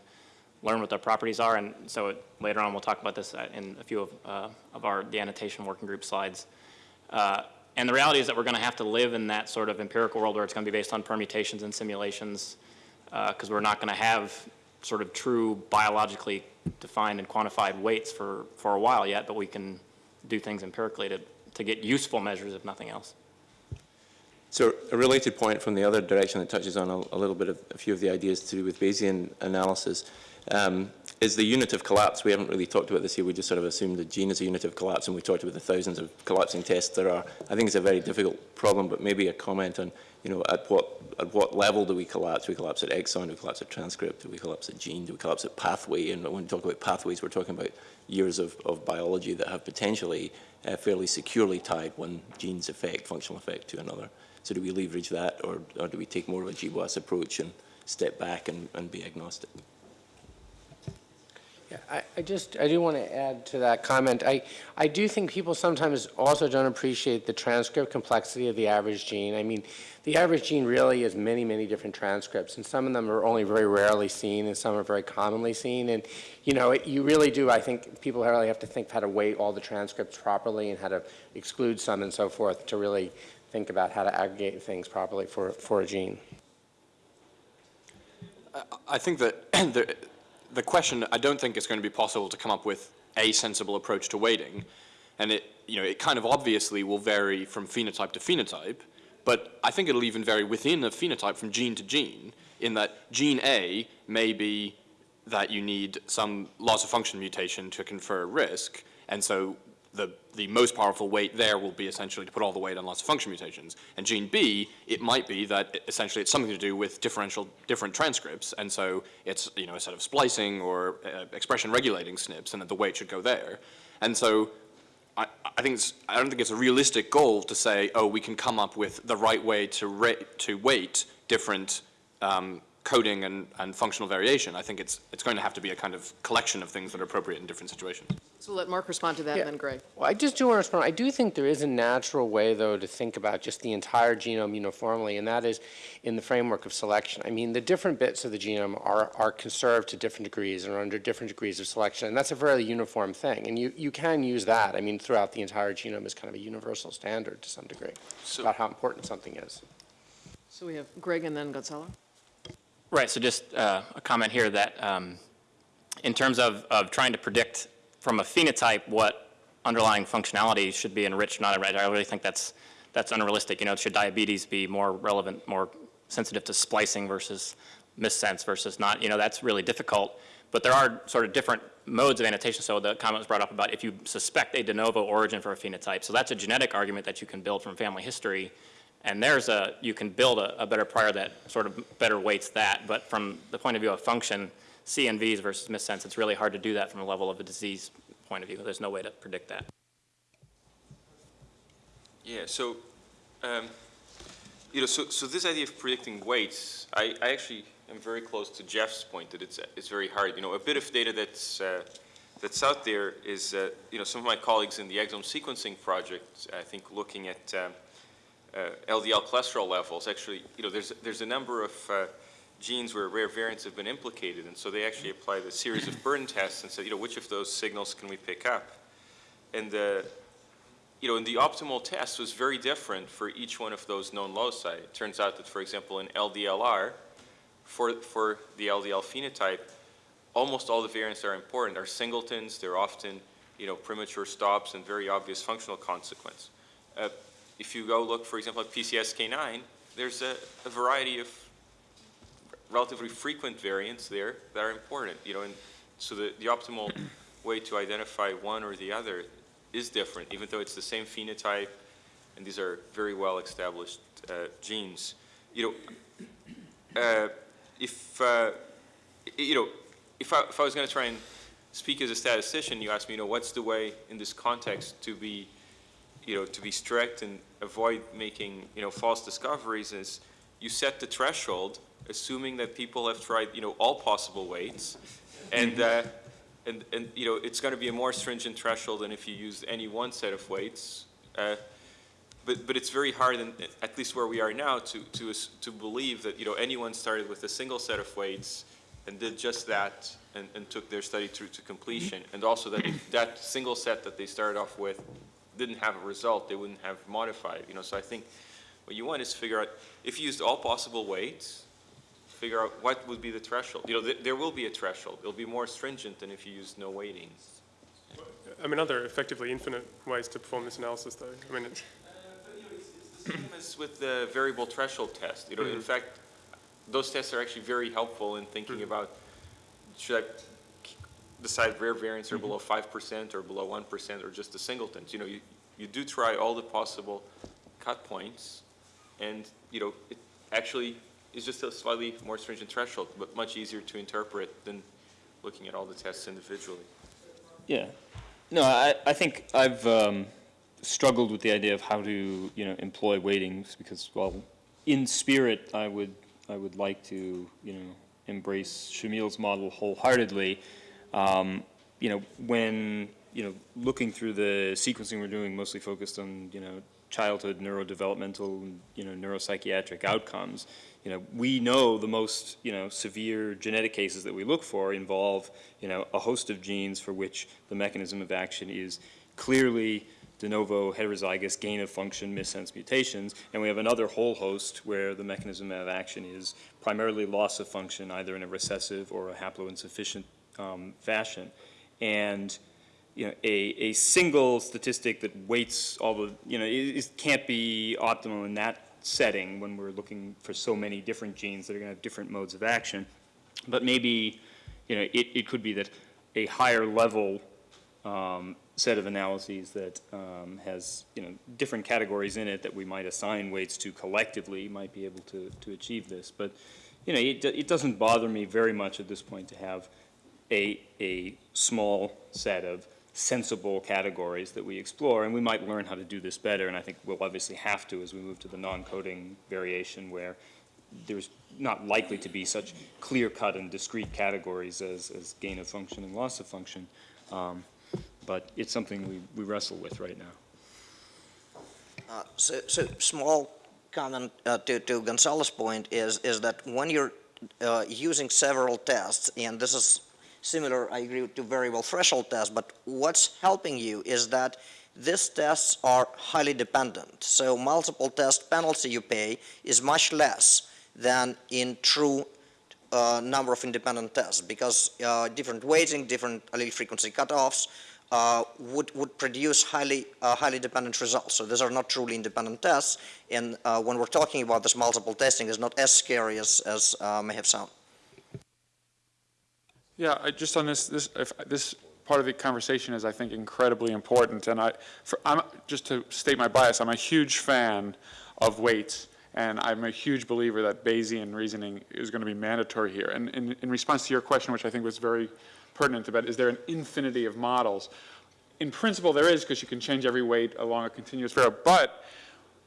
learn what their properties are. And so it- later on, we'll talk about this uh, in a few of, uh, of our, the annotation working group slides. Uh, And the reality is that we're going to have to live in that sort of empirical world where it's going to be based on permutations and simulations, because we're not going to have sort of true biologically defined and quantified weights for, for a while yet, but we can do things empirically to, to get useful measures, if nothing else. So a related point from the other direction that touches on a, a little bit of a few of the ideas to do with Bayesian analysis um, is the unit of collapse. We haven't really talked about this here. We just sort of assumed the gene is a unit of collapse, and we talked about the thousands of collapsing tests there are. I think it's a very difficult problem, but maybe a comment on, you know, at what at what level do we collapse? Do we collapse at exon? Do we collapse at transcript? Do we collapse at gene? Do we collapse at pathway? And when we talk about pathways, we're talking about years of, of biology that have potentially uh, fairly securely tied one gene's effect, functional effect, to another. So do we leverage that, or, or do we take more of a GWAS approach and step back and, and be agnostic? Yeah, I, I just, I do want to add to that comment. I, I do think people sometimes also don't appreciate the transcript complexity of the average gene. I mean, the average gene really is many, many different transcripts, and some of them are only very rarely seen, and some are very commonly seen. And, you know, it, you really do, I think, people really have to think how to weight all the transcripts properly and how to exclude some and so forth to really think about how to aggregate things properly for, for a gene. I think that *clears throat* the, question, I don't think it's going to be possible to come up with a sensible approach to weighting. And it, you know, it kind of obviously will vary from phenotype to phenotype, but I think it'll even vary within a phenotype from gene to gene, in that gene A may be that you need some loss of function mutation to confer risk, and so the, the most powerful weight there will be essentially to put all the weight on loss of function mutations. And gene B, it might be that essentially it's something to do with differential, different transcripts, and so it's, you know, a set of splicing or uh, expression regulating SNPs, and that the weight should go there. And so I, I think it's, I don't think it's a realistic goal to say, oh, we can come up with the right way to to weight different um, coding and, and functional variation. I think it's, it's going to have to be a kind of collection of things that are appropriate in different situations. So we'll let Mark respond to that, Yeah. and then Greg. Well, I just do want to respond. I do think there is a natural way, though, to think about just the entire genome uniformly, and that is in the framework of selection. I mean, the different bits of the genome are, are conserved to different degrees and are under different degrees of selection, and that's a fairly uniform thing. And you, you can use that, I mean, throughout the entire genome as kind of a universal standard to some degree about how important something is. So we have Greg and then Gonzalo. Right, so just uh, a comment here that um, in terms of, of trying to predict from a phenotype what underlying functionality should be enriched not enriched, I really think that's, that's unrealistic. You know, should diabetes be more relevant, more sensitive to splicing versus missense versus not? You know, that's really difficult. but there are sort of different modes of annotation. So the comment was brought up about if you suspect a de novo origin for a phenotype. So that's a genetic argument that you can build from family history. And there's a, you can build a, a better prior that sort of better weights that. But from the point of view of function, CNVs versus missense, it's really hard to do that from a level of a disease point of view. There's no way to predict that. Yeah, so, um, you know, so, so this idea of predicting weights, I, I actually am very close to Jeff's point that it's, it's very hard. You know, a bit of data that's, uh, that's out there is, uh, you know, some of my colleagues in the exome sequencing project, I think looking at um, LDL cholesterol levels, actually, you know, there's, there's a number of uh, genes where rare variants have been implicated, and so they actually applied a series of burden tests and said, you know, which of those signals can we pick up? And the, you know, and the optimal test was very different for each one of those known loci. It turns out that, for example, in LDLR, for, for the LDL phenotype, almost all the variants are important are singletons. They're often, you know, premature stops and very obvious functional consequence. Uh, if you go look, for example, at PCSK9, there's a, a variety of relatively frequent variants there that are important, you know, and so the, the optimal *clears throat* way to identify one or the other is different, even though it's the same phenotype, and these are very well established uh, genes. You know, uh, if, uh, you know, if I, if I was going to try and speak as a statistician, you ask me, you know, what's the way in this context to be, you know, to be strict and avoid making, you know, false discoveries is you set the threshold assuming that people have tried, you know, all possible weights, and, uh, and, and, you know, it's going to be a more stringent threshold than if you use any one set of weights. Uh, but, but it's very hard, in, at least where we are now, to, to, to believe that, you know, anyone started with a single set of weights and did just that and, and took their study through to completion. And also that that single set that they started off with didn't have a result, they wouldn't have modified, you know. So I think what you want is to figure out, if you used all possible weights, figure out what would be the threshold. You know, th there will be a threshold. It'll be more stringent than if you use no weightings. I mean, are there effectively infinite ways to perform this analysis, though? I mean, uh, it's, the Same as with the variable threshold test. You know, in mm-hmm. fact, those tests are actually very helpful in thinking mm-hmm. about, should I decide rare variants are below 5% or below 1% or just the singletons? You know, you, you do try all the possible cut points, and, you know, it actually is just a slightly more stringent threshold, but much easier to interpret than looking at all the tests individually. Yeah. No, I, I think I've um, struggled with the idea of how to, you know, employ weightings because, well, in spirit, I would, I would like to, you know, embrace Shamil's model wholeheartedly. Um, you know, when, you know, looking through the sequencing we're doing, mostly focused on, you know, childhood neurodevelopmental, you know, neuropsychiatric outcomes, you know, we know the most, you know, severe genetic cases that we look for involve, you know, a host of genes for which the mechanism of action is clearly de novo heterozygous gain of function missense mutations, and we have another whole host where the mechanism of action is primarily loss of function, either in a recessive or a haploinsufficient um, fashion. And you know, a, a single statistic that weights all the, you know, it, it can't be optimal in that setting when we're looking for so many different genes that are going to have different modes of action. But maybe, you know, it, it could be that a higher level um, set of analyses that um, has, you know, different categories in it that we might assign weights to collectively might be able to, to achieve this. But, you know, it, it doesn't bother me very much at this point to have a, a small set of sensible categories that we explore, and we might learn how to do this better, and I think we'll obviously have to as we move to the non-coding variation where there's not likely to be such clear-cut and discrete categories as, as gain of function and loss of function. Um, but it's something we, we wrestle with right now. Uh, so, so small comment uh, to, to Gonzalo's point is, is that when you're uh, using several tests, and this is similar, I agree, to variable threshold tests, but what's helping you is that these tests are highly dependent. So multiple test penalty you pay is much less than in true uh, number of independent tests because uh, different weighting, different allele frequency cutoffs uh, would, would produce highly, uh, highly dependent results. So these are not truly independent tests. And uh, when we're talking about this multiple testing, is not as scary as, as uh, may have sound. Yeah, I, just on this, this, if, this part of the conversation is, I think, incredibly important, and I, for, I'm, just to state my bias, I'm a huge fan of weights, and I'm a huge believer that Bayesian reasoning is going to be mandatory here. And in, in response to your question, which I think was very pertinent about, is there an infinity of models? In principle, there is, because you can change every weight along a continuous variable, but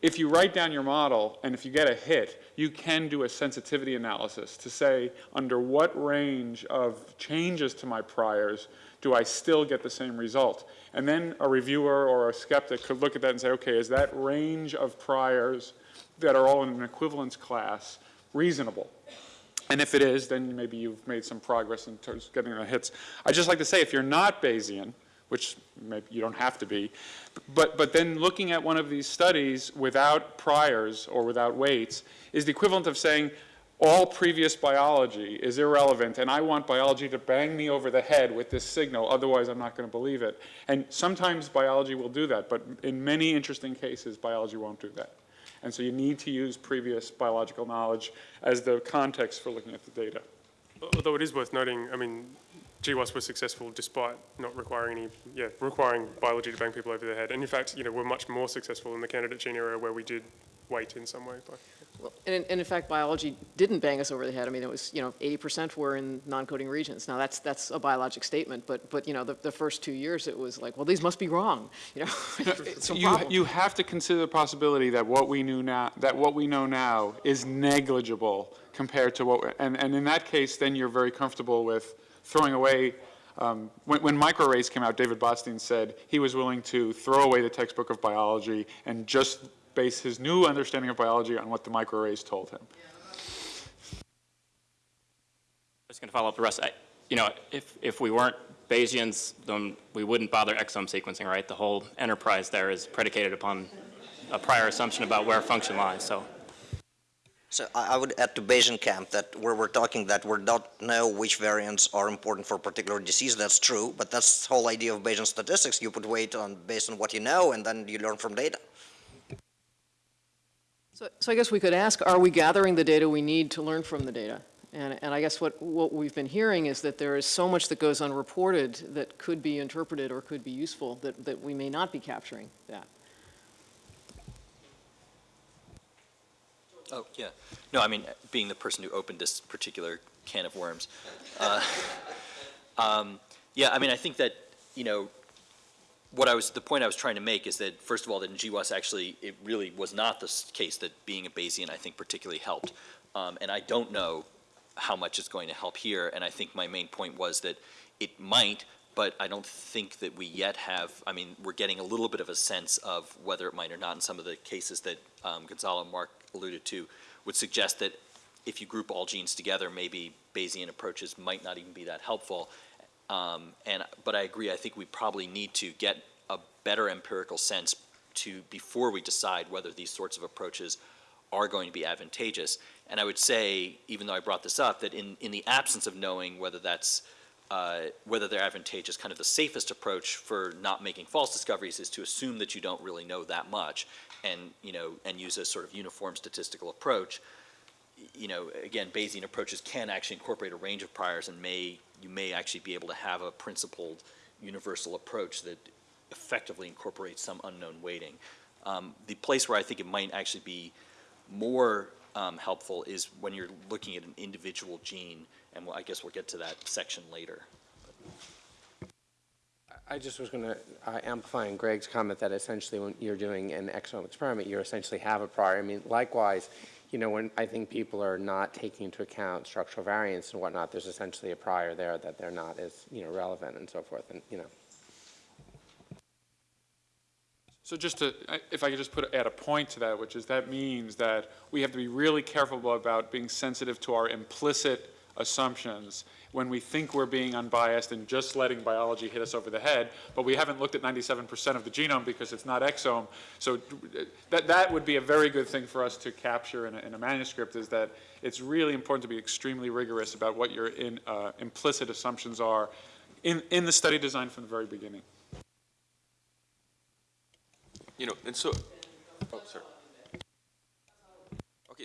if you write down your model and if you get a hit, you can do a sensitivity analysis to say under what range of changes to my priors do I still get the same result. And then a reviewer or a skeptic could look at that and say, okay, is that range of priors that are all in an equivalence class reasonable? And if it is, then maybe you've made some progress in terms of getting the hits. I'd just like to say, if you're not Bayesian, which maybe you don't have to be, but, but then looking at one of these studies without priors or without weights is the equivalent of saying all previous biology is irrelevant and I want biology to bang me over the head with this signal, otherwise I'm not going to believe it. And sometimes biology will do that, but in many interesting cases, biology won't do that. And so you need to use previous biological knowledge as the context for looking at the data. Although it is worth noting, I mean, GWAS was successful despite not requiring any, yeah, requiring biology to bang people over the head. And in fact, you know, we're much more successful in the candidate gene area where we did weight in some way. But, Well, And, in- and in fact, biology didn't bang us over the head. I mean, it was, you know, 80% were in non-coding regions. Now, that's, that's a biologic statement, but, but, you know, the, the first two years, it was like, well, these must be wrong, *laughs* you know? It's You, problem. you have to consider the possibility that what we knew now, that what we know now is negligible compared to what, and, and in that case, then you're very comfortable with throwing away, um, when, when microarrays came out, David Botstein said he was willing to throw away the textbook of biology and just base his new understanding of biology on what the microarrays told him. I Just going to follow up the rest. I- You know, if, if we weren't Bayesians, then we wouldn't bother exome sequencing, right? The whole enterprise there is predicated upon a prior assumption about where function lies, so. So I would add to Bayesian camp that where we're talking that we don't know which variants are important for a particular disease, that's true, but that's the whole idea of Bayesian statistics. You put weight on based on what you know, and then you learn from data. So, so I guess we could ask, are we gathering the data we need to learn from the data? And, and I guess what, what we've been hearing is that there is so much that goes unreported that could be interpreted or could be useful that, that we may not be capturing that. Oh, yeah. No, I mean, being the person who opened this particular can of worms. uh, *laughs* um, Yeah, I mean, I think that, you know, what I was, the point I was trying to make is that, first of all, that in GWAS actually, it really was not the case that being a Bayesian, I think, particularly helped. Um, And I don't know how much it's going to help here, and I think my main point was that it might, but I don't think that we yet have, I mean, we're getting a little bit of a sense of whether it might or not in some of the cases that um, Gonzalo Mark alluded to, would suggest that if you group all genes together, maybe Bayesian approaches might not even be that helpful. Um, And, but I agree, I think we probably need to get a better empirical sense to, before we decide whether these sorts of approaches are going to be advantageous. And I would say, even though I brought this up, that in, in the absence of knowing whether that's, uh, whether they're advantageous, kind of the safest approach for not making false discoveries is to assume that you don't really know that much and, you know, and use a sort of uniform statistical approach. You know, again, Bayesian approaches can actually incorporate a range of priors and may, you may actually be able to have a principled universal approach that effectively incorporates some unknown weighting. Um, the place where I think it might actually be more um, helpful is when you're looking at an individual gene, and we'll- I guess we'll get to that section later. I just was going to uh, amplify on Greg's comment that essentially when you're doing an exome experiment, you essentially have a prior. I mean, likewise, you know, when I think people are not taking into account structural variants and whatnot, there's essentially a prior there that they're not as, you know, relevant and so forth, and, you know. So just to, if I could just put, add a point to that, which is that means that we have to be really careful about being sensitive to our implicit assumptions when we think we're being unbiased and just letting biology hit us over the head, but we haven't looked at 97% of the genome because it's not exome. So that, that would be a very good thing for us to capture in a, in a manuscript is that it's really important to be extremely rigorous about what your in, uh, implicit assumptions are in, in the study design from the very beginning. You know, and so, oh, sorry.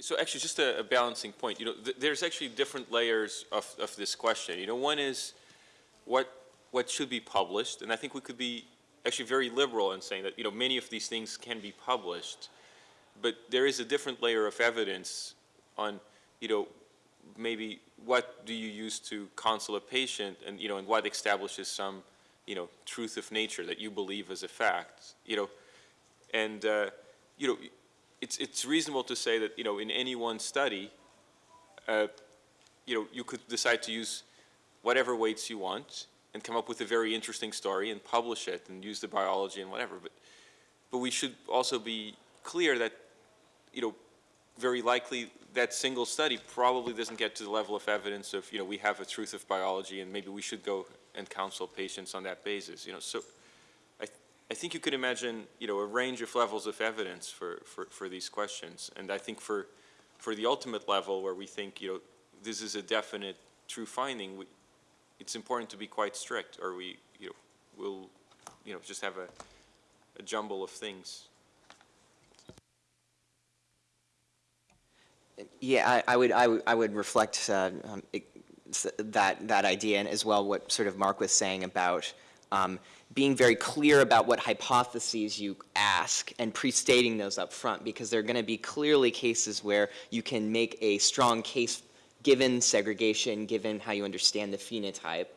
So actually, just a, a balancing point, you know, th- there's actually different layers of, of this question. You know, one is what, what should be published, and I think we could be actually very liberal in saying that, you know, many of these things can be published, but there is a different layer of evidence on, you know, maybe what do you use to counsel a patient, and, you know, and what establishes some, you know, truth of nature that you believe as a fact, you know, and, uh, you know, it's, it's reasonable to say that, you know, in any one study, uh, you know, you could decide to use whatever weights you want and come up with a very interesting story and publish it and use the biology and whatever. But, but we should also be clear that, you know, very likely that single study probably doesn't get to the level of evidence of, you know, we have a truth of biology and maybe we should go and counsel patients on that basis, you know. So I, think you could imagine, you know, a range of levels of evidence for, for, for these questions. And I think for, for the ultimate level where we think, you know, this is a definite true finding, we, it's important to be quite strict or we, you know, will, you know, just have a, a jumble of things. Yeah, I, I would, I would, I would reflect uh, um, it- that, that idea and as well what sort of Mark was saying about um, being very clear about what hypotheses you ask and pre-stating those up front because there are going to be clearly cases where you can make a strong case given segregation, given how you understand the phenotype,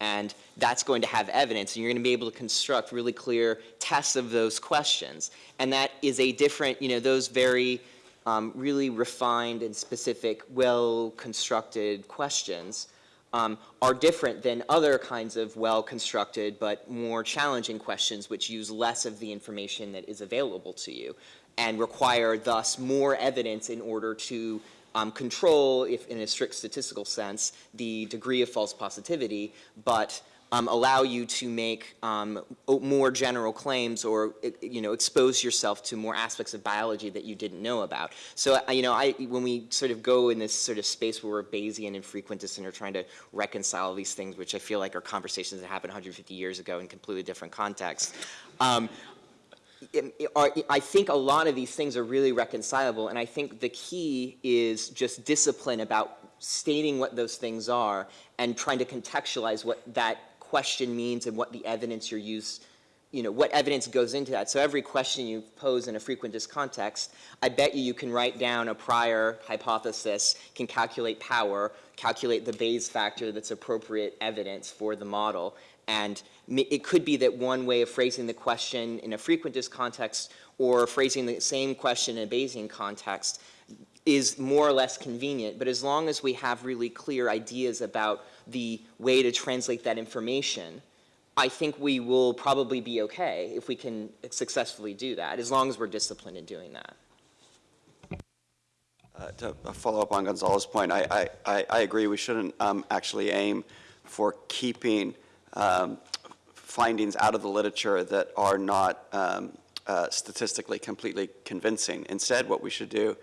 and that's going to have evidence, and you're going to be able to construct really clear tests of those questions. And that is a different, you know, those very um, really refined and specific, well-constructed questions um, are different than other kinds of well-constructed but more challenging questions which use less of the information that is available to you and require thus more evidence in order to um, control, if in a strict statistical sense, the degree of false positivity, but um, allow you to make um, more general claims or you know expose yourself to more aspects of biology that you didn't know about. So you know, I when we sort of go in this sort of space where we're Bayesian and frequentist and are trying to reconcile these things, which I feel like are conversations that happened 150 years ago in completely different contexts. Um, I think a lot of these things are really reconcilable, and I think the key is just discipline about stating what those things are and trying to contextualize what that question means and what the evidence you're use, you know, what evidence goes into that. So every question you pose in a frequentist context, I bet you you can write down a prior hypothesis, can calculate power, calculate the Bayes factor that's appropriate evidence for the model, and it could be that one way of phrasing the question in a frequentist context or phrasing the same question in a Bayesian context is more or less convenient, but as long as we have really clear ideas about the way to translate that information, I think we will probably be okay if we can successfully do that, as long as we're disciplined in doing that. Uh, To uh, follow up on Gonzalo's point, I, I- I, I agree, we shouldn't um, actually aim for keeping um, findings out of the literature that are not um, uh, statistically completely convincing. Instead, what we should do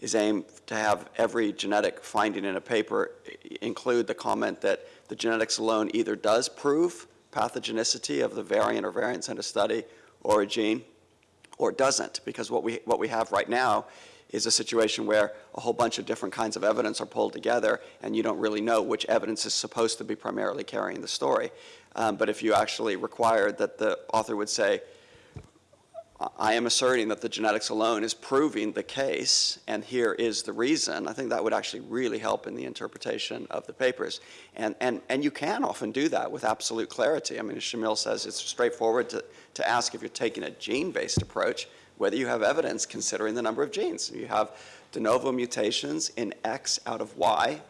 is aim to have every genetic finding in a paper include the comment that the genetics alone either does prove pathogenicity of the variant or variants in a study or a gene, or doesn't, because what we, what we have right now is a situation where a whole bunch of different kinds of evidence are pulled together, and you don't really know which evidence is supposed to be primarily carrying the story. Um, but if you actually required that the author would say, I- am asserting that the genetics alone is proving the case, and here is the reason, I think that would actually really help in the interpretation of the papers. And, and, and you can often do that with absolute clarity. I mean, as Shamil says, it's straightforward to, to ask if you're taking a gene-based approach, whether you have evidence considering the number of genes. You have de novo mutations in X out of Y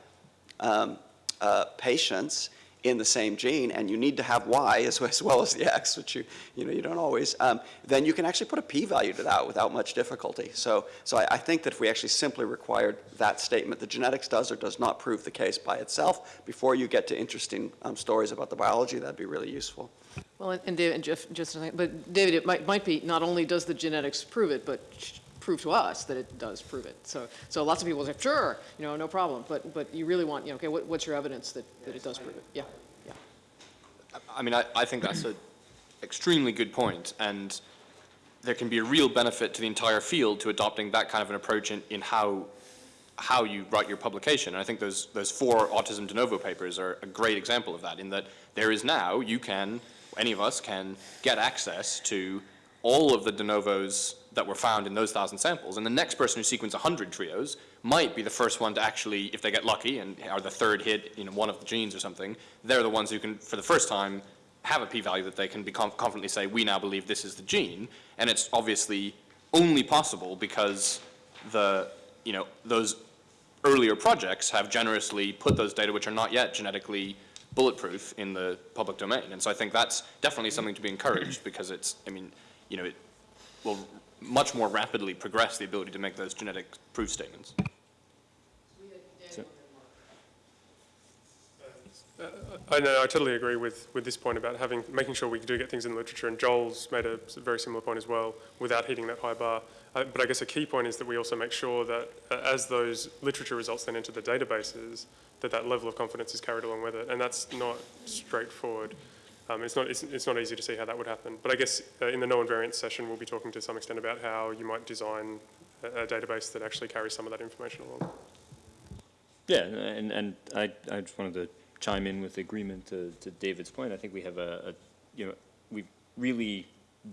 um, uh, patients in the same gene, and you need to have Y as, as well as the X, which you, you know, you don't always, um, then you can actually put a p-value to that without much difficulty. So, so I, I think that if we actually simply required that statement, the genetics does or does not prove the case by itself, before you get to interesting um, stories about the biology, that'd be really useful. Well, and- and David, and Jeff, just, a second, but David, it might, might be, not only does the genetics prove it, but prove to us that it does prove it. So, so lots of people say, sure, you know, no problem, but, but you really want, you know, okay, what, what's your evidence that, that it does prove it? Yeah, yeah. I mean, I, I think that's an extremely good point, and there can be a real benefit to the entire field to adopting that kind of an approach in, in how how you write your publication. And I think those, those four Autism de novo papers are a great example of that, in that there is now, you can, any of us can get access to all of the de novos that were found in those thousand samples. And the next person who sequences 100 trios might be the first one to actually, if they get lucky and are the third hit, know, one of the genes or something, they're the ones who can, for the first time, have a p-value that they can be conf confidently say, we now believe this is the gene. And it's obviously only possible because the, you know, those earlier projects have generously put those data which are not yet genetically bulletproof in the public domain. And so I think that's definitely something to be encouraged because it's, I mean, you know, it will much more rapidly progress the ability to make those genetic proof statements. I know, I totally agree with, with this point about having, making sure we do get things in the literature, and Joel's made a very similar point as well, without hitting that high bar. Uh, but I guess a key point is that we also make sure that uh, as those literature results then enter the databases, that that level of confidence is carried along with it, and that's not straightforward. Um, it's, not, it's, it's not easy to see how that would happen. But I guess uh, in the no invariance session, we'll be talking to some extent about how you might design a, a database that actually carries some of that information along. Yeah, and, and I, I just wanted to chime in with agreement to, to David's point. I think we have a, a you know, we've really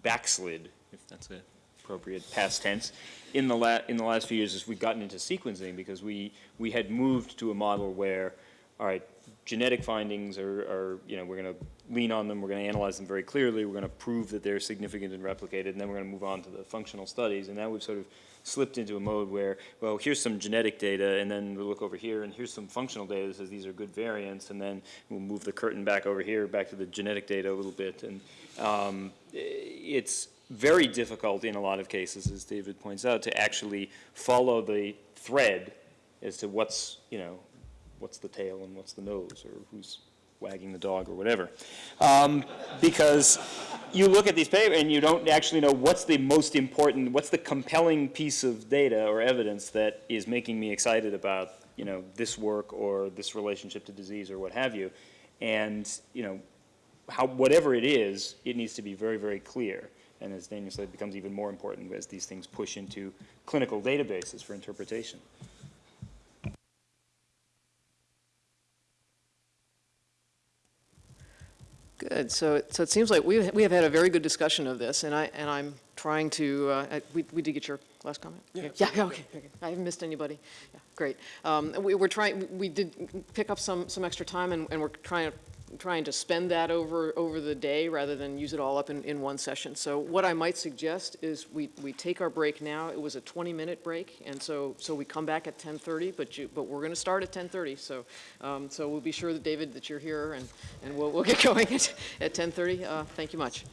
backslid, if that's an appropriate past tense, in the la in the last few years as we've gotten into sequencing because we we had moved to a model where, all right, genetic findings are, are you know, we're going to lean on them, we're going to analyze them very clearly, we're going to prove that they're significant and replicated, and then we're going to move on to the functional studies. And now we've sort of slipped into a mode where, well, here's some genetic data, and then we'll look over here, and here's some functional data that says these are good variants, and then we'll move the curtain back over here, back to the genetic data a little bit. And um, it's very difficult in a lot of cases, as David points out, to actually follow the thread as to what's, you know, what's the tail and what's the nose, or who's wagging the dog or whatever. Um, because you look at these papers and you don't actually know what's the most important, what's the compelling piece of data or evidence that is making me excited about, you know, this work or this relationship to disease or what have you. And, you know, how, whatever it is, it needs to be very, very clear. And as Daniel said, it becomes even more important as these things push into clinical databases for interpretation. Good. So, it- so it seems like we, we have had a very good discussion of this, and I, and I'm trying to, uh, I- we, we did get your last comment? Yeah, yeah, okay, okay. I haven't missed anybody. Yeah, great. Um, we, we're trying, we did pick up some, some extra time, and, and we're trying to, trying to spend that over, over the day rather than use it all up in, in one session. So what I might suggest is we, we take our break now. It was a 20-minute break, and so, so we come back at 10:30, but you, but we're going to start at 10:30. So, um, so we'll be sure that, David, that you're here, and, and we'll, we'll get *laughs* going at, at 10:30. Uh, thank you much.